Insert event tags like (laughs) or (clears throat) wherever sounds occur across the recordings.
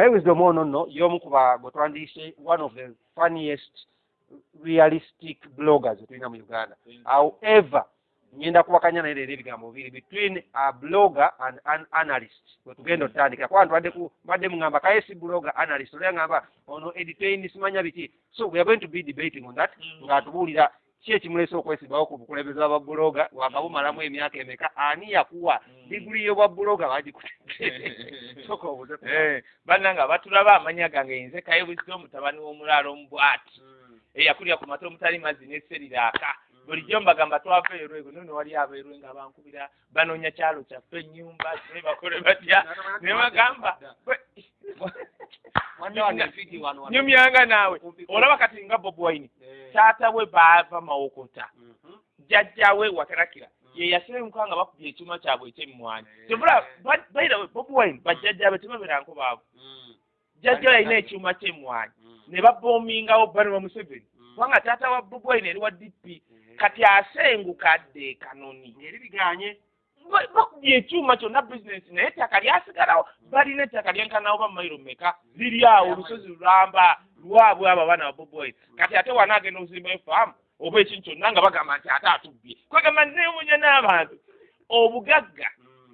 naye wisdom ono nno y'omu ku bagwe twandiise one of the funniest realistic bloggers tulina mu uganda. However ngenda kuwakanya naye leero ebigambo bibiri between a blogger and an analyst. Wetugenda otutandikira kuba ntubadde mbadde muŋŋamba kaye si blogger analyst. Olya ŋŋamba ono editain simanya biki? So we are going to be debating on that. Ng'atubuulira ki ekimuleese okwesibbawo ku bukulembeze bwa buloga wanga bumalamu emyaka emeka? Ani yakuwa? Diguli y'obwa buloga bagikutedde soka (laughs) obuze Eh, bannanga batulaba amanya gange nze kaye buzito mutabani w'omulaalo omubwati eyakulira ku mata omutali mazzi n'esseriraaka bulijjo mbagamba twava erwego nono wali abeerwe nga bankubira banoonya kyalo kyaffe ennyumba kye bakole batya ne bagamba nyumyanga naawe. Olaba kati nga bob wine taata we baava mawokota. Jjajja we wakarakira ye yaseremuka nga bakubye ekyuma kyabwe ekyemmwanyi tebula bairawe bob wine bajjajja be tebaberanko baavu. Jjajja we yalina ekyuma kyemmwanyi. Ne baboomingawo banwa museveni. Kubanga taata wa bob wine eri wa dp kati asenguka adde kanoni. Eri biganye? Ba- bakubye ekyuma kyonna bizinesi naye ettaka lyasigalawo balina ettaka lyenkanawo ba mayiro meka liri awo olusozi lulamba lwabwe abo abaana ba boboyi kati ate wanaagenda okuzimba efaamu oba ekintu kyonna nga bagamba nti ate atubbye. Kwegamba neemunya n'abantu obugagga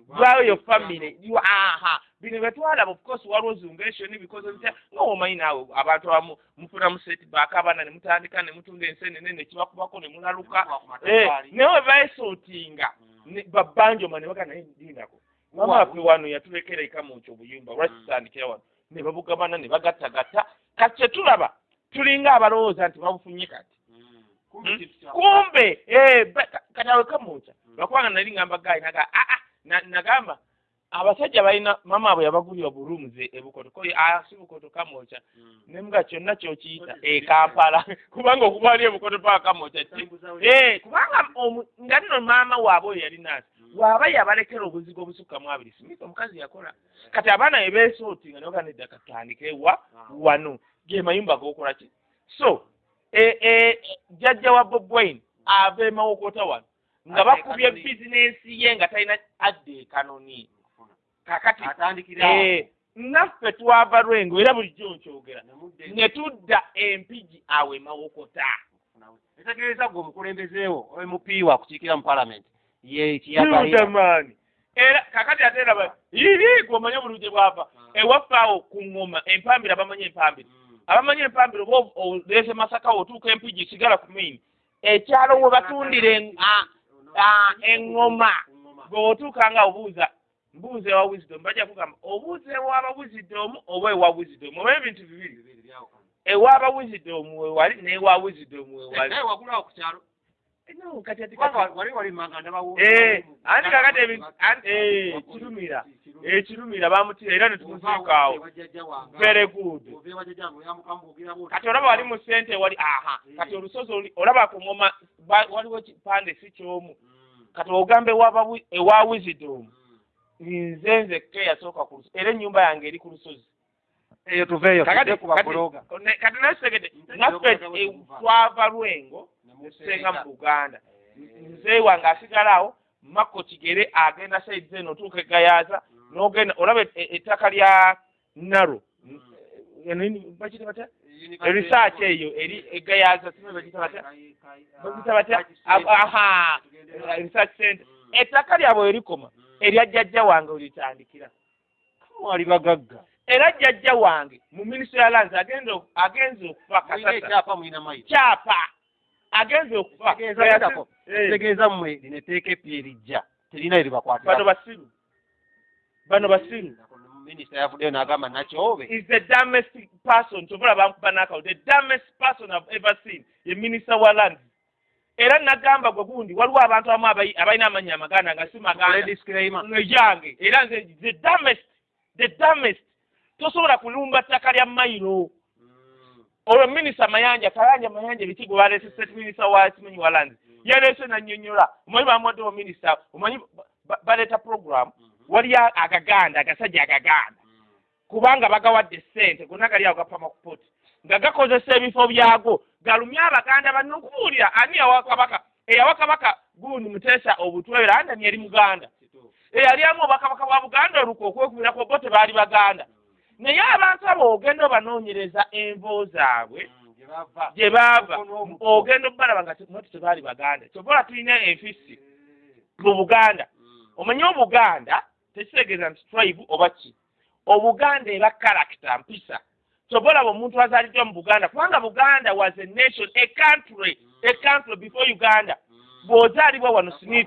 bwayo famire aha bino betwalaba of course waliwo zungation because ntya nga omanyi naawe abantu abamu mufuna mu setback abaana ne mutandika ne mutunda ensenene ne kibakubako ne mulaluka. Eh, naye we baesootinga. Babbanjoma ne bagana naye ndindako mamaffe wano yatulekera eka mukyo obuyumba lwakitandikira wano? Ne babugabana ne bagattagatta kati kyetulaba tulinga abalowooza nti babufunye kati. Kumbe eh, ba- ka- kati awe kamukya lwakubanga nali ngamba gayi naga aa na- nagamba abasajja balina mama abwe yabagulira bulumuze ebukoto ko asi bukoto kamokya nemuga kyonna kyokiyita ekampala (laughs) kubanga okuba ali ebukoto paka kamokya ki? Eh, kubanga nga nno maama waabwe oyo yali naasi waaba yabalekera obuzigo obusukkamu abiri. Simika omukazi yakola. Kati abaana bebeesootinga ne bagana edda katandike wa wano ge mayumba gokola ki? So eh, eh, jjajja wa bob wine ava emawokota wano nga bakubye bizinensi ye nga talina adde ekanoni kakati eh, naffe twava lwengo era bulijjo nkyogera ne tudda empigi awo emawokota etegeeza gwe omukulembezeewo mp wakukiikira mu palamenti ye kiyagalira kiudamaani era kakati ate eraba iri gweomanye obuluje bwava. Ewaffe awo ku ŋŋoma empambira bamanyi empambira abamanyi empambira oba oleese masaka otuuka empigi sigala ku maini ekyalo we batundira en- a- a- eŋŋoma bweotuuka nga obuuza mbuuza ewa wisdom bajja kugamba obuuza ewaaba wisdom oba ewa wisdom? Oba ebintu bibiri ewaaba wisdom wewali n'ewa wisdom wewali ndabawo Eh, andi kakati andi- eh, kirumira. Ekirumira bamutira era ne tumuziikaawo very good. Kati olaba wali mu sente wali aha. Kati olusozi olaba ku ngoma waliwo kipande si kyomu. Kati ogambe ewa wisdom nze nzekka eyasooka ku lusozi. Era ennyumba yange eri ku lusozi. Eyo tuveeyo kakati tudde ku babuloga ne- kati nasekete naffe eh, twava lwengo netusenga mu buganda. Nze wange asigala awo makko kigere agenda saidi zeno otuuka egayaaza n'ogenda olaba e- e- ettaka lya naro bakita batya? Research eyo eri simanyi bagita batya? Bagita batya? Aha research center ettaka lyabwe erikoma erya jjajja wange olitandikira. Wali bagagga era jjajja wange mu minisitule ya lanzi agenze ok- agenze okufa kyapa agenze okufa. Tegeeza- Eh, tegeeza mmwe lino etteeka epya erijja. Terina bano eribakwatira basiru. Bano basiru. Minisita yavuddeyo n'agamba nakyobe is the dumbest person tovola bankuba n'akawo the dumbest person I've ever seen ye minister wa lands era nagamba gwe gundi waliwo abantu abamu abalina amannya amaganda nga si maganda disclaimer. Eyange era nze the dumbest the dumbest tosobola kulumba ttaka lya mayiro. Olwo minisita mayanja kayanja mayanja biki gwe baleese state minisita wa simanyi wa lands yaleese nannyonnyola. Omanyi bamuwaddewo minisita omanyi ba- ba- baleeta program waliyo agaganda agasajja agaganda. Kubanga bagawadde ssente gonna gali ago gapama ku poti nga gakozesa ebifo byago galumye abaganda banno okubuulira ani yawa kabaka? Eyawa kabaka gundi muteesa obutwera andani yali muganda. Eyali amu obwakabaka bwa buganda oluka okwekubirako bo tebaali baganda. Naye abantu ogenda obanoonyereza envo zaabwe Mm, gye baava ogenda obalaba nga noti tebaali baganda. Kyobola tulina enfisi mu buganda. Mm. omanye obuganda tekitegeeza nti tribe oba ki? Obuganda eba character mpisa kyobolaba omuntu azaaliddwa mu buganda kubanga buganda was a nation a country a country before uganda. Bw'ozaalibwa wano smith.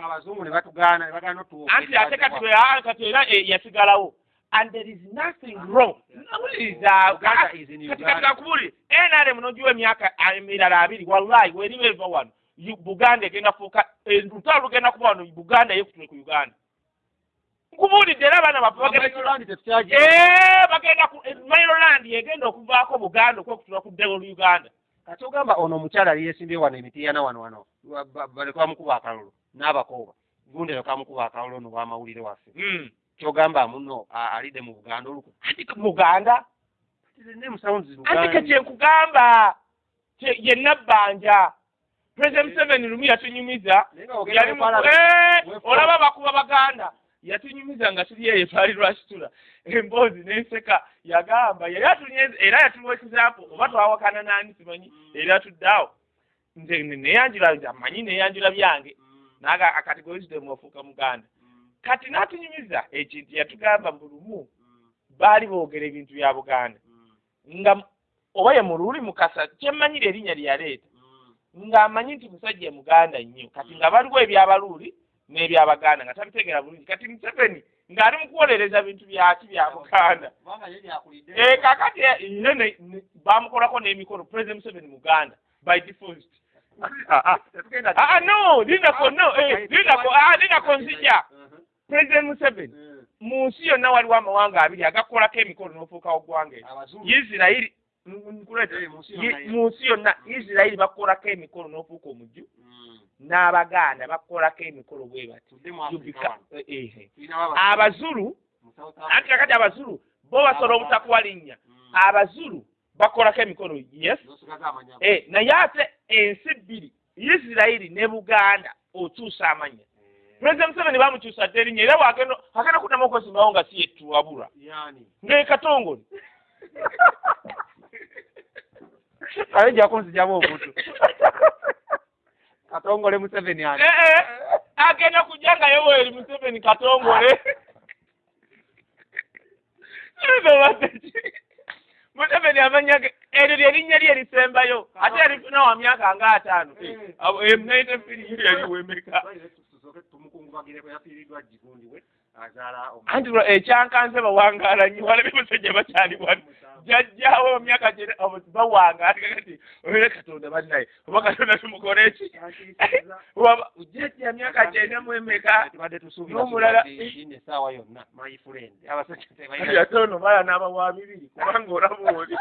anti ate kati bwe aa kati era eh, yasigalawo. And there is nothing wrong. Nawuliriza Uganda is in kati Uganda. kati kakubuli nrm nogiwa emyaka emirala abiri wallahi weriba eva wano. Buganda egenda kufuuka lutalo lugenda kuba wano buganda yekutule ku uganda nkubuulidde era abaana baffe bagenda tetukyagira. Eh, mailoland egenda okuvaako buganda okwekutula ku ddebo lu uganda. Kati ogamba ono omukyala yali yeesimbye wano emitiiyana wano wano. Ba- ba- baleka bamukuba akalulu n'abakooba. Gundi leka bamukuba akalulu ono w'amawulire waffe. Mm. kyogamba muno alidde mu buganda oluku. Anti muganda name sounds anti ke kyenkugamba kye- ye nabbanja. President museveni lumu yatunyumiza Eh, olaba bakuba baganda yatunyumiza nga tuli eyo twali lwakitula emboozi n'enseka yagamba yali atunye era example oba twawakana nani simanyi era atuddeawo nze ne- neyanjula nze amanyi neyanjula byange naga akati gwewisdom ofuuka muganda. Kati n'atunyumiza ekintu yatugamba mu lumu baali boogera ebintu bya buganda. Nga oba ye mululi mukasa kyemmanyira erinnya lye yaleeta ng'amanyi nti musajja muganda nnyo. Kati nga baliwo ebyabaluuli n'ebyabaganda nga tabitegeera bulungi. Kati museveni ng'ali mu kuwolereza bintu byaki bya buganda? Eh, kakati ye ne ne- bamukolako n'emikolo president museveni muganda by default. Ah, ah, no linako no eh, linako ah, linako nzija president museveni mu nsi yonna waliwo amawanga abiri agakolako emikolo n'ofuukawo ggwanga eryo isirayiri nkuleeta Eh, mu nsi yonna mu nsi yonna isirayiri bakolako emikolo n'ofuuka omujju n'abaganda bakolako emikolo bwe bati Yubika- eh, eh. abazulu anti kakati abazulu bo basobola obutakuwa linnya. Abazulu bakolako emikolo yes? Eh, naye ate ensi bbiri isirayiri ne buganda okyusa amanya. Pulezidenti museveni bamukyusa dde erinnya era agenda kuddamu okwesimbawo nga si yetuwabulwa ng'ekatongole aye (laughs) jakunzijamu omuntu (laughs) katongole museveni ali. Eh, eh, agenda kujja nga yoweri museveni katongole. Museveni amanya ge eryo lyerinnya lye erisembayo ate erifuna wa myaka nga ataano. Naite firi yeriwemeka tumukungubagireko yafiiriddwa jigundi we azaala anti lwa ekyankanze bawangaala nnyo walabe musajja bakyali wano. Jajjawo emyaka gyena bawangaala kati oere katonda bannaye oba katonda tumukole eki Waba- jajja myaka gyenda mu emeka? N'omulala- essaawa yonna my friend abasajja kati tebalina ate ono bala n'abawa bibiri kubanga olaba (laughs) oli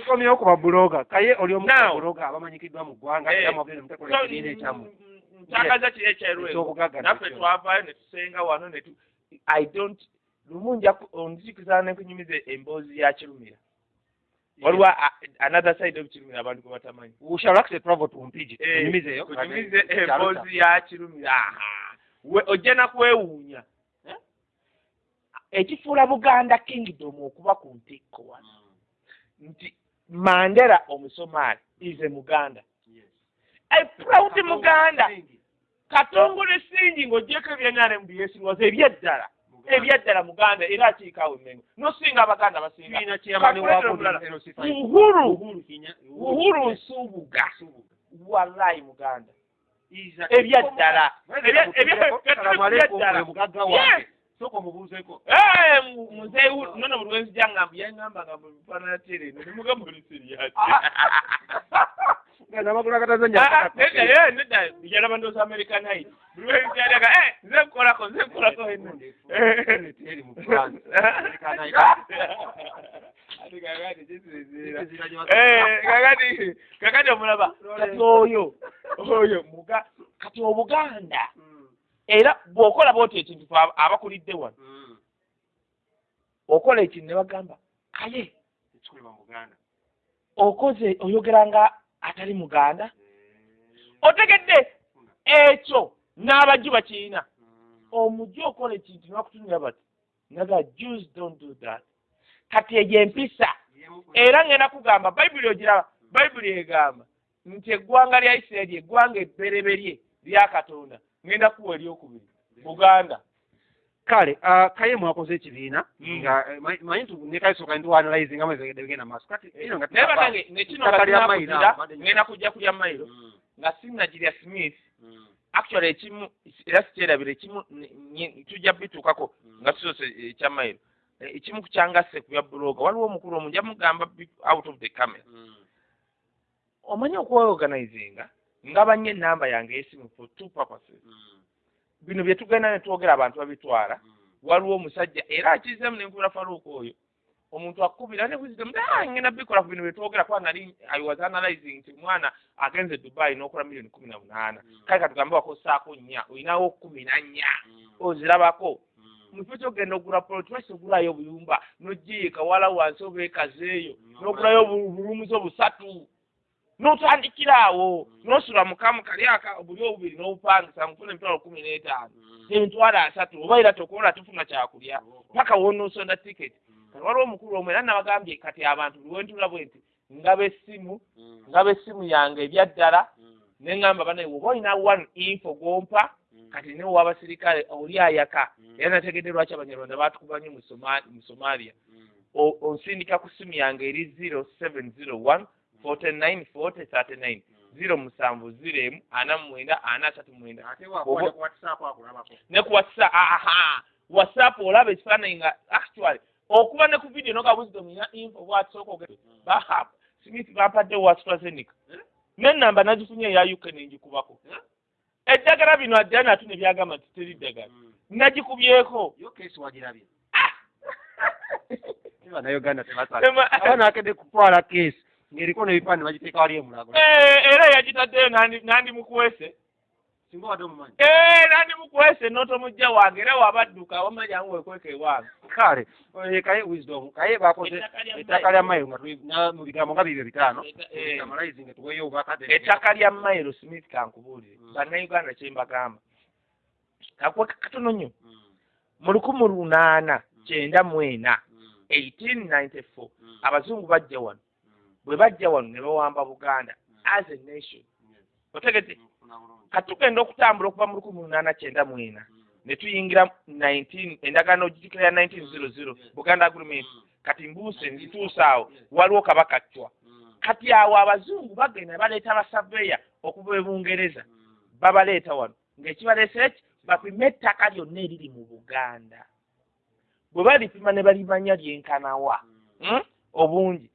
tukomyewo ku babuloga kaye oli omu babuloga abamanyikiddwa mu ggwanga era mwogere mutekola ekibiina ekyamu. ntakaza kiri ekyeru Ekyobugagga naffe nakyo. twavaayo ne tusenga wano ne tu i don't lumu nja onzikiza ne kunyumiza emboozi ya kirumira. Waliwo another side of kirumira abantu gwe batamanyi. Shall to mpigi Eh, tunyumizeyo kunyumize emboozi ya kirumira. Ojja nakwewuunya Eh? ekifuula buganda kingdom okuba ku ntikko wano. Nti mandera omusomaali is a muganda. A proud muganda. Katongole singi ng'ogyeko ebyenara mu byesingoza ebyeddala ebyeddala muganda era akiikaawo emmengo. Nosinga abaganda mulala. uhuru. Nsubuga. Wallahi muganda. Ebyaddala Ebya- soka omubuuzeko Eh, mu- muzeeyi wu- nono buli lwenzija ngamba yangamba nga mufaanana tere eno nemugamba oli siriyasi namagulu agatazanya Ah, eh, yalaba ndooza american hide buli lwenzijalaga eh, nze nkolako nze nkolako mu kakati (laughs) omulaba kati oyo (laughs) oyo kati obuganda era bw'okola bwoti ekintu abakulidde wano. Okola ekintu ne bagamba kaye okoze oyogera nga atali muganda? Otegedde ekyo n'abajju bakirina omujju okola ekintu nibakutunira bati naga jews don't do that. Kati egyo empisa. Era ngenda kugamba bayibuli ogiraba bayibuli egamba nti eggwanga lya isirayiri eggwanga ebbereberye lya katonda ngenda kuwa eryokubiri. Buganda. Kale ah, kaye mwakoze ekibiina Mm. nga ma- manyi tu nekaisoka ntuanalyze nga mwezi bigenda maaso. Kati ino nga naye tunaba- banange nekino Ettaka lya Mayiro, ngatinakuzira abadde nyina- ngenda kujja kulya mayiro nga sinagirya smith actually ekimu era sikyerabira ekimu ne- nye- tujja bituukako nga tusoose ekyamayiro ekimu kukyangase ku bya buloga waliwo omukulu omu nja mugamba bi- out of the camera. Omanyi okweorganizinga nga banye enamba yange y'esimu for two purposes. Mm, bino bye tugenda ne twogera abantu babitwala mm. waliwo omusajja era akizeemu ne nkubira faluuka oyo omuntu akubira ne wisdom ah bikola ku bino bye twogera kuba nali i was analyzing nti omwana agenze dubai n'okola miliyoni kumi na munaana. Mm. kale katugambe wakosaako nnya olinawo kumi na nnya ozirabako. Mu kifo kyogenda ogula poloti lwaki ogulayo obuyumba n'ogiika wala wansi oba ekazeeyo n'ogulayo obu- obulumuzi obusatu n'otandikira awo Mm. n'osula mukamu kali aka buli obubiri n'obupangisa nkufuna emitwalo kumi n'etaano. Mm. emitwalo asatu oba era tokola tufuna kyakulya Oh, paka wonoosonda tiketi mm, kati waliwo omukulu omu era nabagambye kati abantu luwentula bwe nti ngaba essimu mm, ngaba essimu yange ebyaddala mm, ne ŋŋamba banaye woba olina one info gwompa mm. kati ne w'abasirikale oli ayaka? Mm. era nategedde lwaki abanyarwanda batukubanye mu Soma- mu somalia. Mm, O- onsindika ku simu yange eri zero seven zero one forty nine forty thirty nine mm. zero musanvu zero emu ana mwenda ana asatu mwenda. Ne ku whatsapp aha. Whatsapp olaba ekifaananyi nga actually okuba ne ku video noga wisdom ina info bwatisooka ogenda bahab smith bampadde wa astrazeneca. Eh? n'ennamba nagifunye eya uk nengikubako Eh? eddagala bino addala natu ne byagamba nti teri ddagala. Nagikubyeko. Yo kesi wagirabye Ah! bannayuganda tebasala Ema- aba nakedde kutwala kesi ng'eriko n'ebifaananyi bagiteeka wali emulago Eh, era yagitaddeyo nandi- nandi mukwese singa wadde omumanyi Eh, nandi mukwese n'otomujja wange era wabadduka wamanyangu wekweka ewange. Kale eh, kaye wisdom kaye bakoze Ettaka lya na- mu bigambo nga bibyo bitaano. Eh. amalayizi nga tuweyo obakade ettaka lya mairo smith kankubuulire. Mm. bannayuganda kye mbagamba. Kakwe katono nnyo. Mm, mu lukumi lunaana Mm. kyenda mu ena mm, 1894 mm, abazungu bajja wano bwe bajja wano ne bawamba buganda Mm. as a nation. Yes, otegete nkufuna bulungi. kati tugenda okutambula okuva mu lukumi lunaana kyenda mu ena. Mm, ne tuyingira 19 endagaano ogijukira ya 1900 buganda agreement. Kati mbuuse nzituuse awo waliwo kabaka ccwa mm, kati awo abazungu bagenda baleeta abasaveya okuva e bungereza. Babaleeta wano. Ng'ekibaleese eki bapime ettaka lyonna eriri mu buganda. Bwe balipima ne balimanya lyenkanawa. Hmm? obungi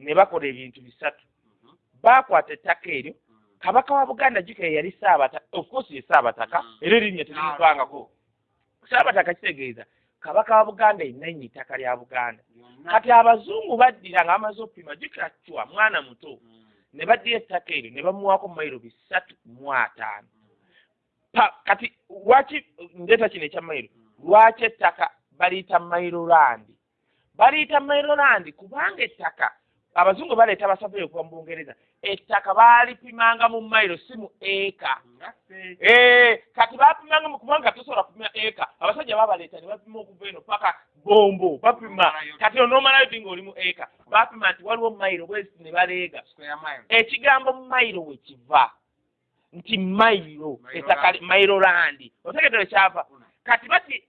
ne bakola ebintu bisatu. Mhm, baakwata ettaka eryo mm. kabaka wa buganda jjuka ye yali saabataka of course ye saabataka Mm. era erinnya terimuvangako saabataka kitegeeza kabaka wa buganda yenannya ettaka lya buganda. Kati abazungu baddira nga bamaze okupima jjukira cwa mwana muto. Ne baddira ettaka eryo ne bamuwaako mayiro bisatu mu ataano. Kati lwaki ndeeta kino ekyamayiro mm. lwaki ettaka baliyita mairolandi baliyita mairolandi kubanga ettaka abazungu baleeta abasafiri okuva mu bungereza ettaka baalipimanga mu mayiro si mu eka. Eh, kati bapimanga mu kubanga tosobola kupima eka. Abasajja babaleeta ne bapima okuva eno paka bombo bapima. Kati onoomalayo ddi ng'oli mu eka bapima nti waliwo mayiro bwezi ne baleega. Ekigambo mayiro we kiva. Nti mayiro ettaka mayiro landi otegeddwa kyava. Kati bati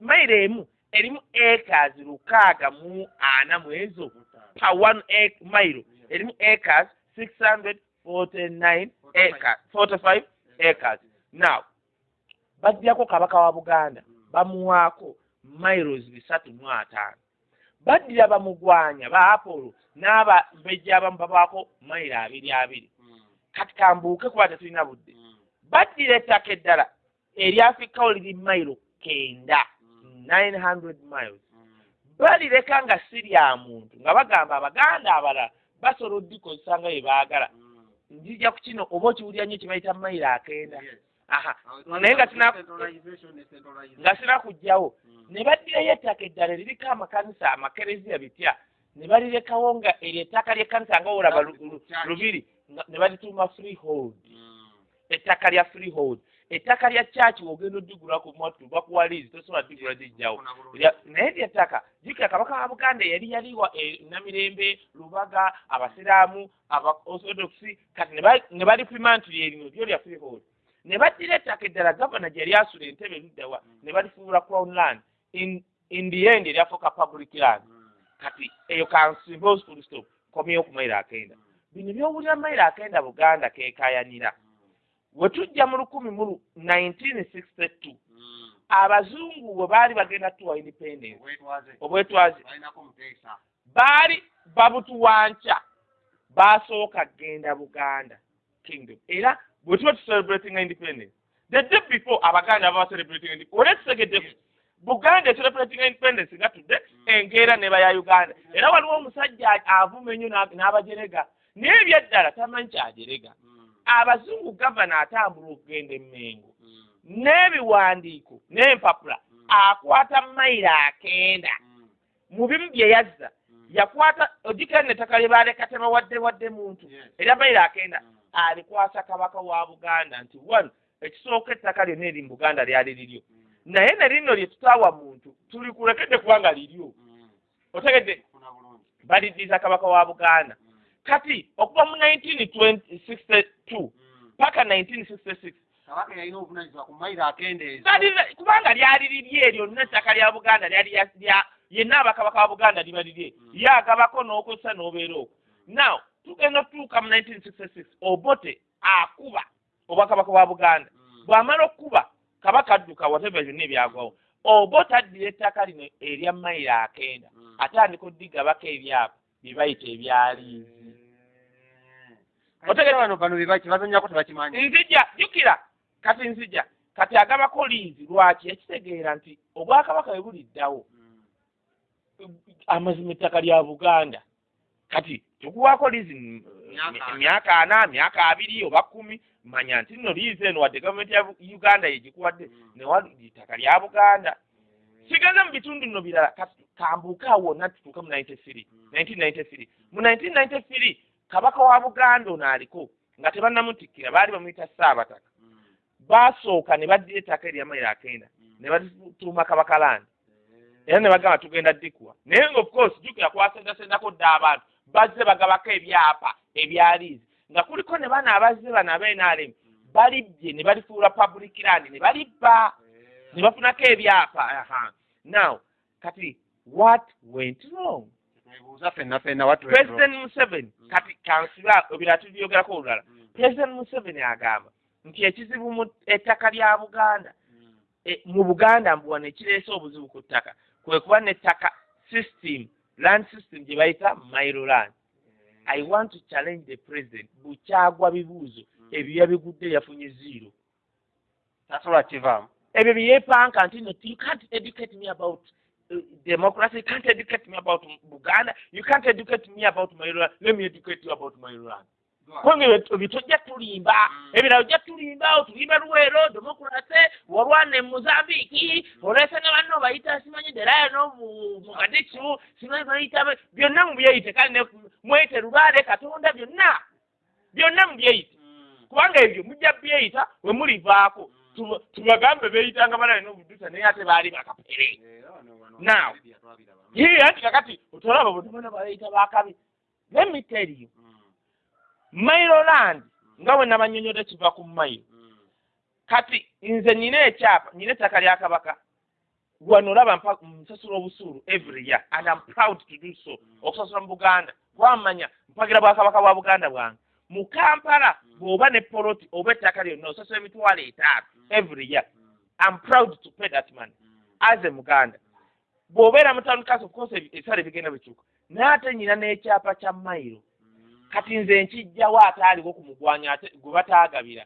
mayiro emu erimu acres lukaaga mu ana mu ezo pa one ac- mayiro erimu acres six hundred forty nine acres forty five acres. Now bajjako kabaka wa buganda bamuwaako miles bisatu mu ataano. Baddira bamugwanya ba apolo n'abambejja abamu babaako mayiro abiri abiri. Kati kambuuke kuba tetulina budde. Baddira ettaka eddala eryafikawo liri mayiro kenda mm, 900 miles. Balireka nga si lya muntu nga bagamba abaganda abalala basobola oddikozesa nga bye baagala. Mm. njija ku kino oba okiwulira nnyo kyebayita mayiro akenda. Naye nga tina- Decentralization ne centralization. nga sina kujjawo Mm. ne baddirayo ettaka eddala liriko amakanisa amakereziya bitya? Ne balirekawo nga eryo ettaka ly'ekkanisa nga olaba lu- lu- lubiri ne balituuma freehold. Mm. ettaka lya freehold ettaka lya kyaki wogenda odigula ku mwattu bakuwa liizi tosobola bulungi. Lya- naye lyettaka jjukira kabaka wa buganda yali yaliwa e, namirembe lubaga abasiraamu aba orthodoxi kati ne ba- ne balipima nti lyerino lyo lya freehold ne baddira ettaka eddala gavana gye yali asula entebe luddawa ne balifuula crown land. In, in the end eryafuuka public land. Mm. kati eyo kansimba full stop komyewo ku mayiro akenda. Bino byowulira mayiro akenda buganda kekayanira we tujja mu lukumi mu lu- 1962 Mm. abazungu bwe baali bagenda tuwa independence. Obwetwaze. baali babutuwanca. Basooka genda buganda kingdom. Era bwe tuba tucelebrating independence. The day before abaganda baba celebrating independence tutegedde buganda celebrating independence nga tudde enkeera neba ya uganda. Era waliwo omusajja avuma ennyo n'a- n'abajerega. Naye ebyeddala tamanyi kyajerega. Mm. Abazungu gavana atambula okugenda emmengo. Mm. n'ebiwandiiko n'empapula Mm. akwata mayiro akenda. Mm. mu bimu bye yazza yakwata ogikene ettaka lye baleka tebawadde wadde muntu. Era mayiro akenda alikwasa kabaka wa buganda nti one ekisooka ettaka lyonna eri mu buganda lyali liryo. Naye ne lino lye tutaawa muntu tulikulekedde kubanga liryo. Otegedde baliddiza kabaka wa buganda. Mm. Kati okuva mu 1962 Mm. paka 1966 kabaka yalina obuvunanyizibwa ku mayiro akendeeza kubanga lyali lirye lyonna ettaka lya buganda lyali lya- lya- yenna abakabaka ba buganda liba lirye Mm. ye agabako n'okozesa n'obeera okwo now tugenda otutuuka mu 1966 obote akuba obwakabaka bwa buganda. Bw'amala okuba kabaka adduka wateva byonna ebyagwawo obote addira ettaka lino erya mayiro akenda Mm. atandika oddigabako ebyapa bye bayita ebyaliizi Kati Otegedde- bano bano bebaki bazanyako tebakimanyi. Nzija jjukira kati nzija. Kati agabako liizi lwaki? Yakitegeera nti obwakabaka bwe buliddawo Mm. amazima ettaka lya buganda. Kati tukuwaako liizi Myaka ana. emyaka ana myaka abiri oba kkumi manya nti nno liizi eno wadde gavumenti ya uganda yegikuwadde Mm. newali ettaka lya buganda. Kigenze mu bitundu nno birala. Kati kambuukaawo wonna tutuuke mu 93 Mm. 1993 mu 1993 kabaka wa buganda ono aliko nga tebannamutikkira baali bamuyita saabataka Mm. baasooka ne baddira ettaka erya mayiro akenda Mm. ne balituuma kabaka landi era ne bagamba tugenda ddikuwa naye nga of course jjukira kwasendasendako dda abantu bazze bagabako ebyapa ebyaliizi. Nga kuliko ne bano abazze bano aba NRM balibbye ne balifuula public land ne balibba. Ne bafunako ebyapa. Aha. Now kati what went wrong? Twebuuza ffenna ffenna president museveni Mm. kati kansiba ebirala tubyogerako olulala Mm. president museveni agamba nti ekizibu mu ettaka lya buganda Mm. e, mu buganda mbu wano ekireese obuzibu ku ttaka kwe kuba n'ettaka system land system gye bayita mairo land. I want to challenge the president bukyagwa bibuuzo ebyo yabigudde yafunye zero. Tasobola kivaamu ebyo byeyepanka nti no you can't educate me about democracy you can't educate me about buganda you can't educate me about mairo land let me educate you about land kubanga ebyo tojja tulimba. Mm. ebirala ojja tulimba otulimba luweero demokrase olwana e mozambiiki oleese ne banno obayita simanyi derayano mu kadikimu simanyi bayita byonna mubyeyite kale ne mweyite lubaale katonda byonna. Byonna mubyeyite kubanga ebyo mujja byeyita we mulivaako. Tuba- tubagambe beeyita nga balala n'obudusa naye ate baali bakapere Now. ye anti kakati otolaba botomana bayita bakabi let me tell you. Mailo land. Nga bwe nabanyonyodde kiva ku mailo. Kati nze nina ekyapa nina ettaka lya kabaka. Wano olaba nsasula obusuulu every year and I'm proud to do so. Okusasula mu buganda. Wamanya mpagira bwakabaka bwa buganda bwange. Mu kampala bw'oba ne poloti oba ettaka lyonna osasula emitwalo etaano every year. I'm proud to pay that money. As a muganda bw'obeera mu course ebi- ebisale bigenda bikyuka. Naye ate nyina n'ekyapa kya mayiro kati nze nkijjawo ate aliwo ku mugwanya gwe bataagabira.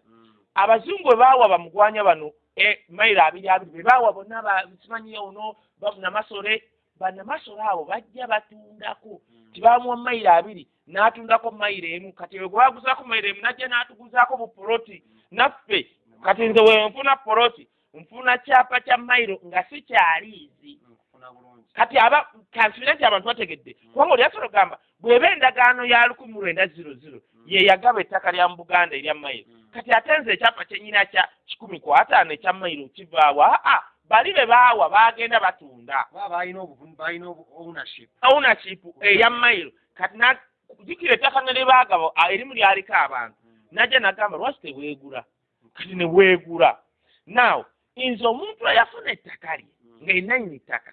Abazungu bwe baawa bamugwanya bano e, mayiro abiri abiri bwe baawa bonna ba- simanyi ono banamasole banamasole abo bajja batundako. Tibamuwa mayiro abiri n'atundako mayiro emu. Kati we gwe baguzaako mayiro emu najja n'atuguzaako bupoloti naffe kati nze we nfuna poloti nfuna kyapa kya mayiro nga si kyaliizi kati aba kansubire nti abantu bategedde. Kubanga oli asobola ogamba bw'eba endagaano ya lukumi lwenda ziro ziro ye yagaba ettaka lya mu buganda erya mayiro. Kati ate nze ekyapa kyenyina kya kikumi ku ataano ekya mayiro kivaawo aa bali be baawa baagenda batunda. Ownership. Eya mayiro. Kati na- jjukira ettaka ne libaagabo erimu lyaliko abantu. Najja nagamba lwaki teweegula kati ne weegula. Naawe nze omuntu eyafuna ettaka lye nga enanyini ttaka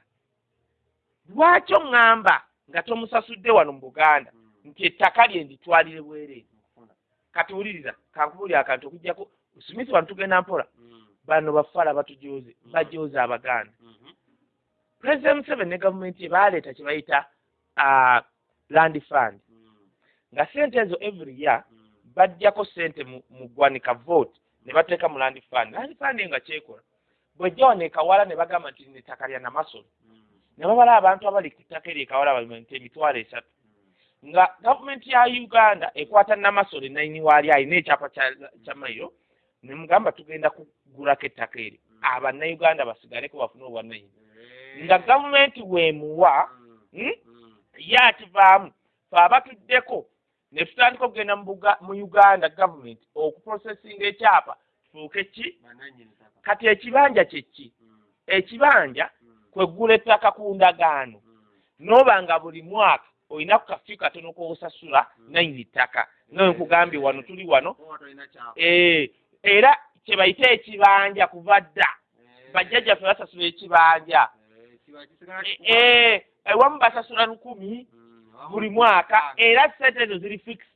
lwaki oŋŋamba nga tomusasudde wano mu buganda nti ettaka lye nditwalire bwereere kati wuliriza kankubuli akantu okujjako smith wano tugenda mpola. Bano bafala batujoze bajoze abaganda. President museveni ne gavumenti ye baaleeta kye bayita ah, land fund. Nga sente ezo every year bajjako sente mu ggwanika vote ne bateeka mu land fund. Land fund nga kyekola. Bwejja wano ekawala ne bagamba nti nettaka lya namasolo ne babala abantu abali ku ttaka eri ekawala balimenti emitwalo esatu. Nga gavumenti ya uganda ekwata namasolo enayini waali alina ekyapa kya- kya mayiro ne mugamba tugenda kugulako ettaka eri abannayuganda basigaleko bafune obwannayini nga gavumenti weemuwa hmm? ye akivaamu fe abatuddeko ne tutandika okugenda mu uganda gavumenti okuprosesinga ekyapa kifuuke ki? Kati ekibanja kyeki ekibanja kweggula ettaka ku ndagaano n'oba nga buli mwaka olina ku kafi katono k'osasula nayini ttaka nga nkugambye wano tuli wano. Eh, era kye bayita ekibanja kuva dda. Bajjajjaffe basasula ekibanja. Eh, ewamu basasula lukumi buli mwaka. era sente ezo ziri fixed.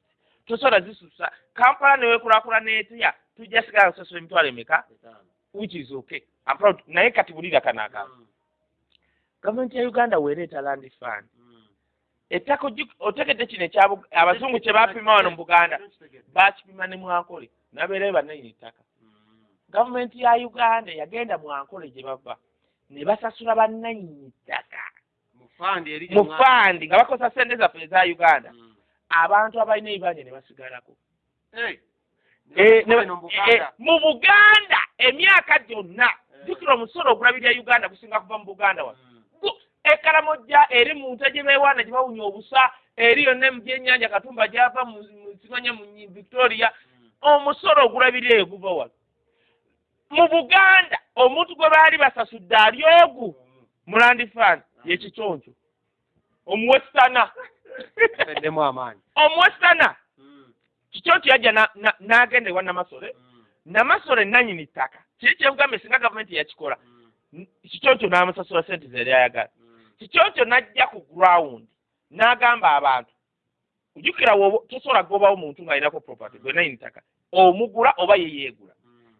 Tosobola zisusa. Kampala newekulakula netya tujja sigala kusasula emitwalo emeka? Which is okay. Naye kati bulira kanaka gavumenti ya uganda weereeta land fund. Ettaka ogi- otegedde kino abazungu kye bapima wano mu buganda bakipima ne mwankole nabeerayo bannayini ttaka gavumenti ya uganda yagenda mwankole gye bava ne basasula bannayini ttaka mu fandi nga bakozesa sente zaffe eza uganda. Abantu abalina ebibanja ne basigalako. Eh, ne- eh, mu buganda emyaka gyonna jjukira omusolo ogulabirya uganda gusinga kuva mu buganda wano Ekalamojja eri mu nte gye beewaana gye bawunya obusa eri yonna emu gyennyanja katumba gyava mu mu- simanya mu victoria. Omusolo ogulabirya eyo guva wano. Mu buganda omuntu gwe baali basasudde ali ogu mu land fund yekiconco omuwesitana eddemu amaanyi. (laughs) Omuwesitana kiconco yajja na- na- n'agenda ewa namasole. Namasole enanyini ttaka. Kiri kyemugambye singa gavumenti yakikola. Kiconco n'amusasula sente ze yali ayagala kiconco n'ajja ku ground n'agamba abantu ojjukira woba tosobola kugobawo muntu ng'alinako property gwe nayini ttaka omugula oba ye yeegula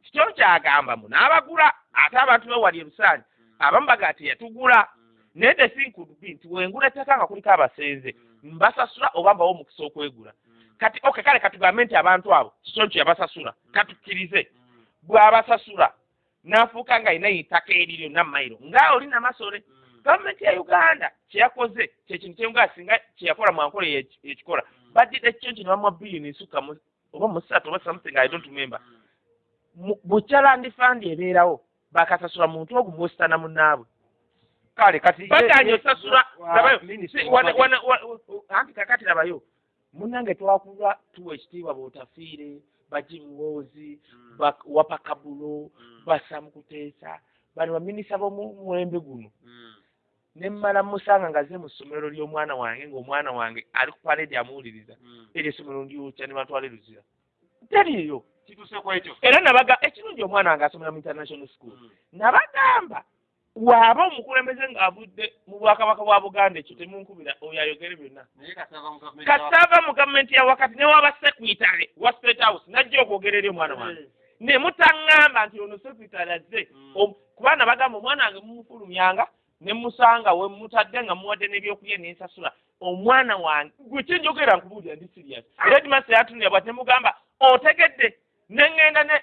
kiconco agambamu n'abagula ate abantu bewali ebusaani abamu bagaa teyatugula naye the thing could be nti wengula ettaka nga kuliko abasenze mbasasula oba mbawo omukisa okwegula. Kati okay kale katugambe nti abantu abo kiconco yabasasula katukkirize bw'abasasula n'afuuka nga alina ettaka eriryo namayiro nga oli namasole gavumenti ya uganda kyeyakoze kyekintu kyemugaa singa kyeyakola mwankola ekikola badira ekiconco ne bamuwa biliyoni nsukka mu- oba musatu oba something i don't remember. Bukyalandi fandi ebeerawo bakasasula muntu ogwo mwositana munnaabwe. Kale kati baganye osasula anti kakati labayo munnange twakulwa tuwa ekitiibwa bootafiire bajimuwoozi wapakabulo basamukuteesa bano baminisita b'omuwembe guno ne mmala musanga nga ze mu ssomero ly'omwana wange ng'omwana wange ali ku paledi amuwuliriza eryo essomero ndyokya ne batwala eruzira teriiyo. Kwekyo era nabaga ekirungi omwana wange asomera mu international school. Nabagamba waaba omukulembeze ng'avudde mu bwakabaka bwa buganda ekyo temunkubira oyo ayogere byonna. Kasava mu gavumenti ya wakati ne waba sekwitale wa state house najja okwogera eri omwana wange. Ne mutaŋŋamba nti ono sekwitale azze. Om- kubaana bagamba omwana wange mumufulumyanga ne musanga we mutadde nga muwadde n'ebyokulya nensasula omwana wange gwe kyenjogera nkubuulira ndi serious. Era dimasa yatunira bwati nemugamba otegedde neŋŋenda ne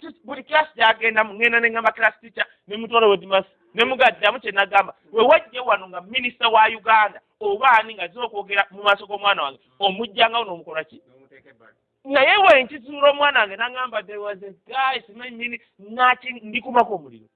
tu- buli class gyagendamu ŋŋenda neŋŋamba class teacher nemutwala we dimasa nemugaddamu kyenagamba we wajje wano nga minisita wa uganda oba ani nga zira okwogera mu maaso g'omwana wange omujjangawo n'omukola ki? Naye we nkizuula omwana wange naŋŋamba there was a guy simanyi nini naki ndikumako omuliro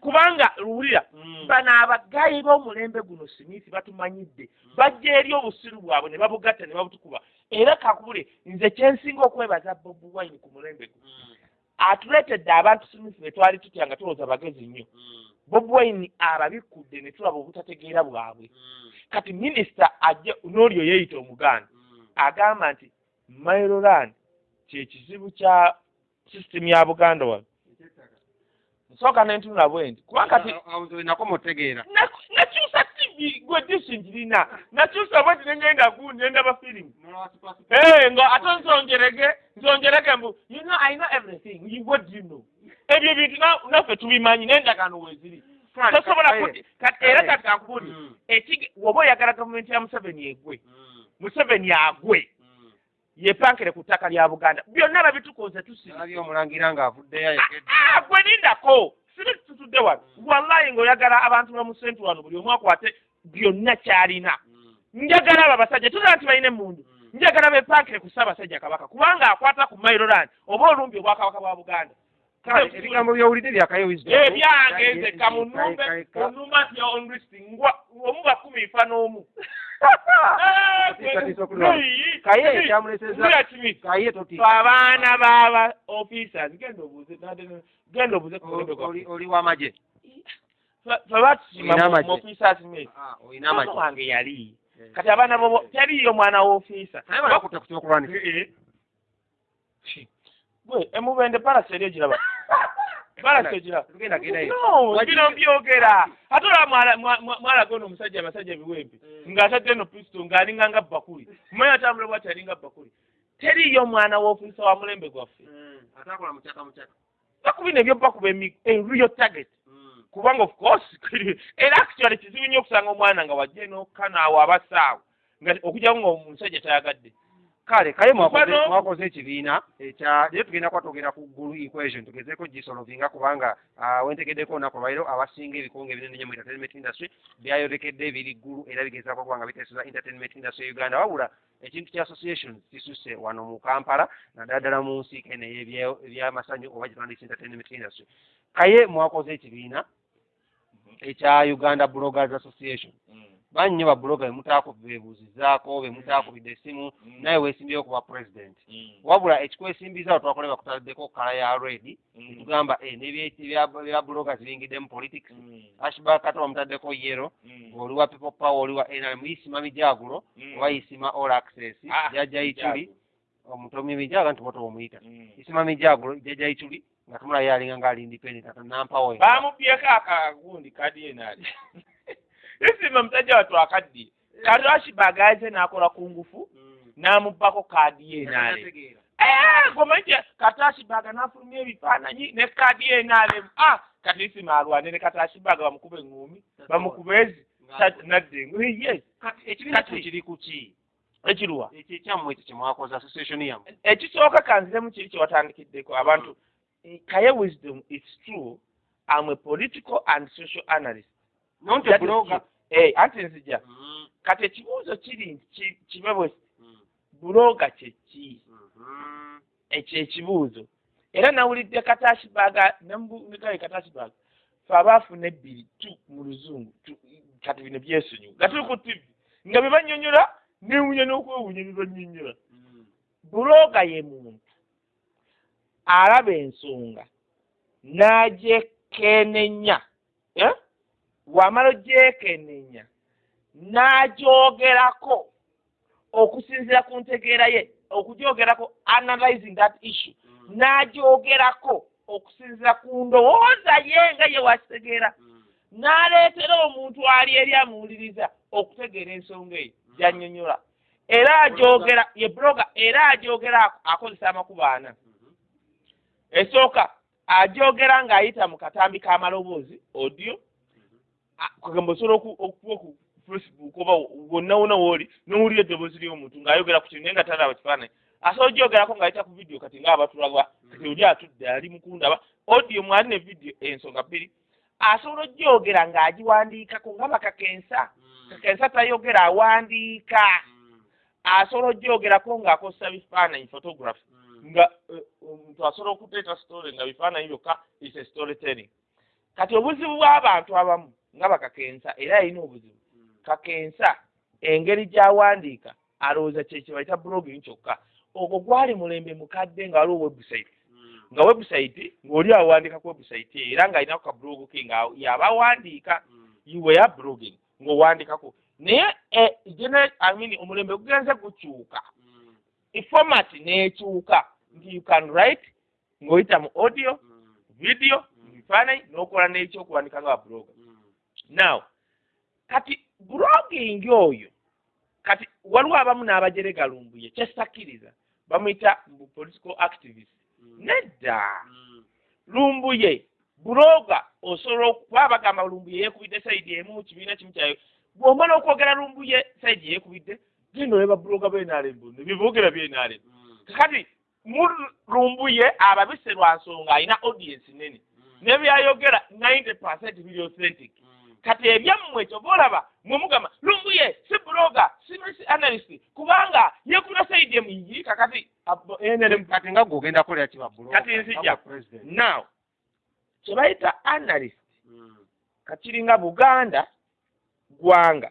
kubanga luwulira Mm. bano abagayi b'omulembe guno smith batumanyidde bajja eri obusiru bwabwe ne babugatta ne babutukuba era kakubule nze kyensinga okwebaza bobi wine ku mulembe guno Mm. atuleetedde abantu smith be twali tutya nga tulowooza bagezi nnyo Mm. bobi wine ababikkudde ne tulaba obutategeera bwabwe Mm. kati minisita ajja n'oli yeeyita omuganda Mm. agamba nti mailoland kyekizibu kya sisitemu ya buganda wano nsooka nentunula bwe nti. Kubanga kati nako mutegeera na- nakyusa tv gwe dishi ngirina nakyusa bwe ti nengenda gundi nendaba firimu nga ate nsongerege nsongerege mbu you know i know everything. You- what do you know? Ebyo bintu na- naffe tubimanyi n'endagaano weeziri tosobola kati era kati kankubuli Mm. woba oyagala gavumenti ya museveni egwe Mm. museveni agwe Mm. yepankire ku ttaka lya buganda. Byonna babitukoze tusiba alabye omulangira ng'avuddeyo ayekedde Ah, gwe lindako sibe tutudde wano. Wallayi ng'oyagala abantu bamusentu wano buli omu akwate byonna kyalina. Mm. njagala abo abasajja tuzaba nti balina emundu Mm. njagala bepankire ku ssaabasajja kabaka kubanga akwata ku mailoland oba olumbi obwakabaka bwa buganda. Ebigambo byowulidde byakayo wisdom ebyange nze kamunumbe Ka- ka- onuma nti onlisting ngwa omu bakumi nfa n'omu. Abaana baba officers genda obuuze genda gwa Oli- w'amagye fe batusima Olina mu amagye. officers mate. Ah, olina mama amagye wange yali. Eh. kati abaana bobo teriyo mwana w'ofiisa kyokulwanisa gwe emubende balasi eri egiraba. (laughs) Balasi egiraba. Tugenda gendayo No, Wagi- bino byogera ate olaba mwala- mwa- mwa- mwalaga ono omusajja abasajja ebiwempe ng'atadde no pisto ng'alinga nga bakuli mumanyi atambula bwati alinga bakuli teriyo mwana w'ofiisa wa mulembe gwaffe bakuba emi- a real target. Kubanga of course (laughs) era actually kizibu nnyo okusanga omwana nga wajja n'okanaawo abasaawo nga okujjako ng'omusajja tayagadde kale kaye mwakoze ekibiina naye tugenda kuba twogera ku ggulu equation tugezeeko gisolovinga kubanga wentegeddeko olunaku olwaliro abasinga ebikonge ebinene nnyo mu entertainment industry byayolekedde biri ggulu era bigezaako okuba nga biteeseza entertainment industry e uganda. Wabula ekintu kya association kisuse wano mu kampala naddala ddala mu nsi kene ebyamasanyu oba gitwandisa entertainment industry. Kaye mwakoze ekibiina ekya uganda bloggers association bannyo babuloga bemutaako bebuuzizaako bemutaakubidde essimu naye weesimbyeyo kuba president. Wabula ekikwesimbizawo twakole bakutaddeko kala ya red tugamba eh, n'ebye- ebya ebya bloggers biyingiddemu politics. Ashback ate bamutaddeko yero oli wa people power oli wa nrm isima mijagulo oba isima all access Ah, jajja ichuli omutomi mijaga nti boto omuyita. Isima mijagulo jajja ichuli nga tumula yalinga ngaali independent ate nampawe bamubyeko akagundi kadi isima musajja watu akaddiye kati ashibaga aze n'akola ku ngufu n'amubbako kaadi ye enaale gomanyi kati ashibaga n'afulumya ebifaananyi ne kaadi ye enaale ah kati isima alwane ne kati ashibaga bamukuba eŋŋumi bamukuba ezi? Ta- nadde engu- yes. Ekibiina Kati- kiri ku ki? ekiruwa? Ekyammwe ekyo kyemwakoze association yammwe. Ekisooka kanziremu kiri kyewatandikiddeko abantu kaye wisdom its true. Am a political and social analyst bloga key. Eh, anti nzija kati ekibuuzo kiri nti ki- kibe bwe buloga kyeki ekyo ekibuuzo. Era nawulidde katashibaga nemugaye katashibaga fe abaafuna ebbiri tu mu luzungu kati bino byesonyiwa nga tuli ku tv nga bye bannyonnyola newunya n'okwewunya bye bannyonnyola. Buloga ye muntu. Alaba ensonga n'agyekenenya eh? Wamala ogyekenenya n'agyogerako okusinziira ku ntegeera ye okugyogerako analyzing that issue. N'agyogerako okusinziira ku ndowooza ye nga ye wakitegeera n'aleetera omuntu ali eri amuwuliriza okutegeera ensonga eyo gy'annyonnyola era agyogera ye bloga era agyogera ako- akozesa amakubo ana. Esooka agyogera ng'ayita mu katambi k'amaloboozi audio a- kugamba osobola oku- okuba ku facebook oba wonna wonna wooli n'owulira eddoboozi ly'omuntu ng'ayogera ku kintu naye nga talaba kifaananyi. Asobola ogyogerako ng'ayita ku vidiyo kati ng'abatulaba kati oli atudde ali mukundaba audio mwali ne vidiyo ensonga bbiri. Asobola ogyogera ng'agiwandiikako nga bakakensa kakensa. Tayogera awandiika. Asobola ogyogerako ng'akozesa bifaananyi photography. Nga eh, omuntu asobola okuteeta story nga bifaananyi byokka is a story telling kati obuzibu bw'abantu abamu nga bakakensa era alina obuzibu. Kakensa engeri gy'awandiika alowooza kyekye bayita blogging kyokka. Ogwo gwali mulembe mukadde nga waliwo website nga website ng'oli awandiika ku website eyo era ng'alinako ka blog ke nga yaba awandiika iweya blogging ng'owandiikako naye eh, gene I mean, omulembe gugenze gukyuka. Format n'ekyuka. Nti you can write ng'oyita mu audio video bifaananyi n'okola n'ekyokuwandika nga blogger now kati blogging oyo kati waliwo abamu n'abajerega lumbuye kyestakkiriza bamuyita mbu political activist. Nedda. Lumbuye buloga osobola okuba bagamba lumbuye yeekubidde sayidi emu mu kibiina kimu kyayo bw'omala okwogera lumbuye sayidi yeekubidde genda oleba buloga bwenaalembu nebyeboogera byenaalembu kakati mu lumbuye ababise lwa nsonga alina audience nene. Nebyayogera 90 percent biri authentic kati ebyammwe kyoba olaba mwe mugamba lumbuye si buloga si si analyst kubanga yeekubira sayidi emu yi kakati NRM kati nga gwogenda kulera kibabulo Kati nzija. now kyebayita analyst kakiringa buganda gwanga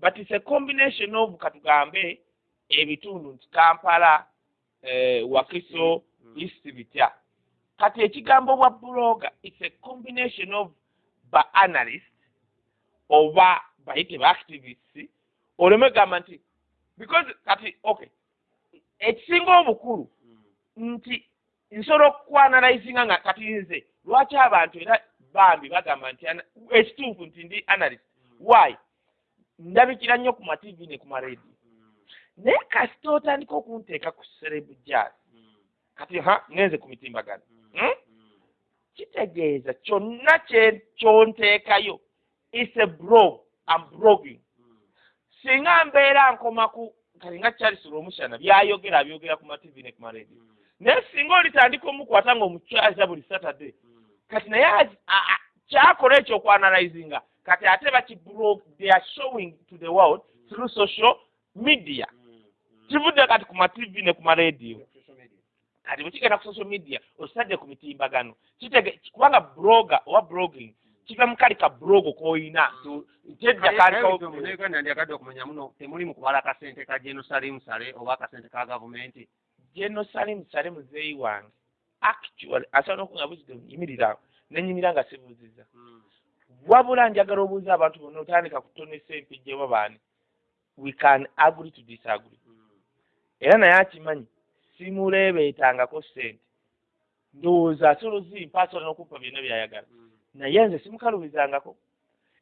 but it's a combination of katugambe ebitundu nti kampala eh, wakiso east bitya kati ekigambo bwa buloga it's a combination of ba analyst oba bayite ba activists oleme gamba nti because kati okay ekisinga obukulu nti nsobola okwanalizinga nga kati nze lwaki abantu era bambi bagamba nti ekituufu nti ndi analyst? Why? Ndabikira nnyo ku mativi ne ku maradio naye kasita otandika okunteeka ku serebu jazz kati ha ngenze ku mitimbagano. Hmm? kitegeeza kyonna kyonteekayo is a blog am blogging singa mbeera nkoma ku kati nga charles lwomushana byayogera abyogera ku mativi ne ku maradio. Naye singa olitandika omukwata ngaomukyaza buli saturday kati naye kyakola ekyo okwanalizinga kati ate bakiblog they are showing to the world through social media. Kivudde kati ku mativi ne ku maradio? Kati bwe kigenda ku social media osadde ku mitimbagano. Kubanga bloga oba blogging kiva mu kali ka blog k'oyina kyedda kalikawo uganda ndyagadde okumanya muno temuli mu kubala akasente ka jerusalem sale oba akasente ka gavumenti. Jerusalem sale muzeeyi wange. Actually asobola nokunga buzide nyimirirawo nenyimira nga sibuuziza wabula njagala obuuza abantu bonna otandika kutonesa empijja oba baani. We can agree to disagree. Era naye akimanyi simuleebeetangako ssente. Ndowooza asobola ozimpa asobola n'okumpa byonna byayagala naye nze simukalubizangako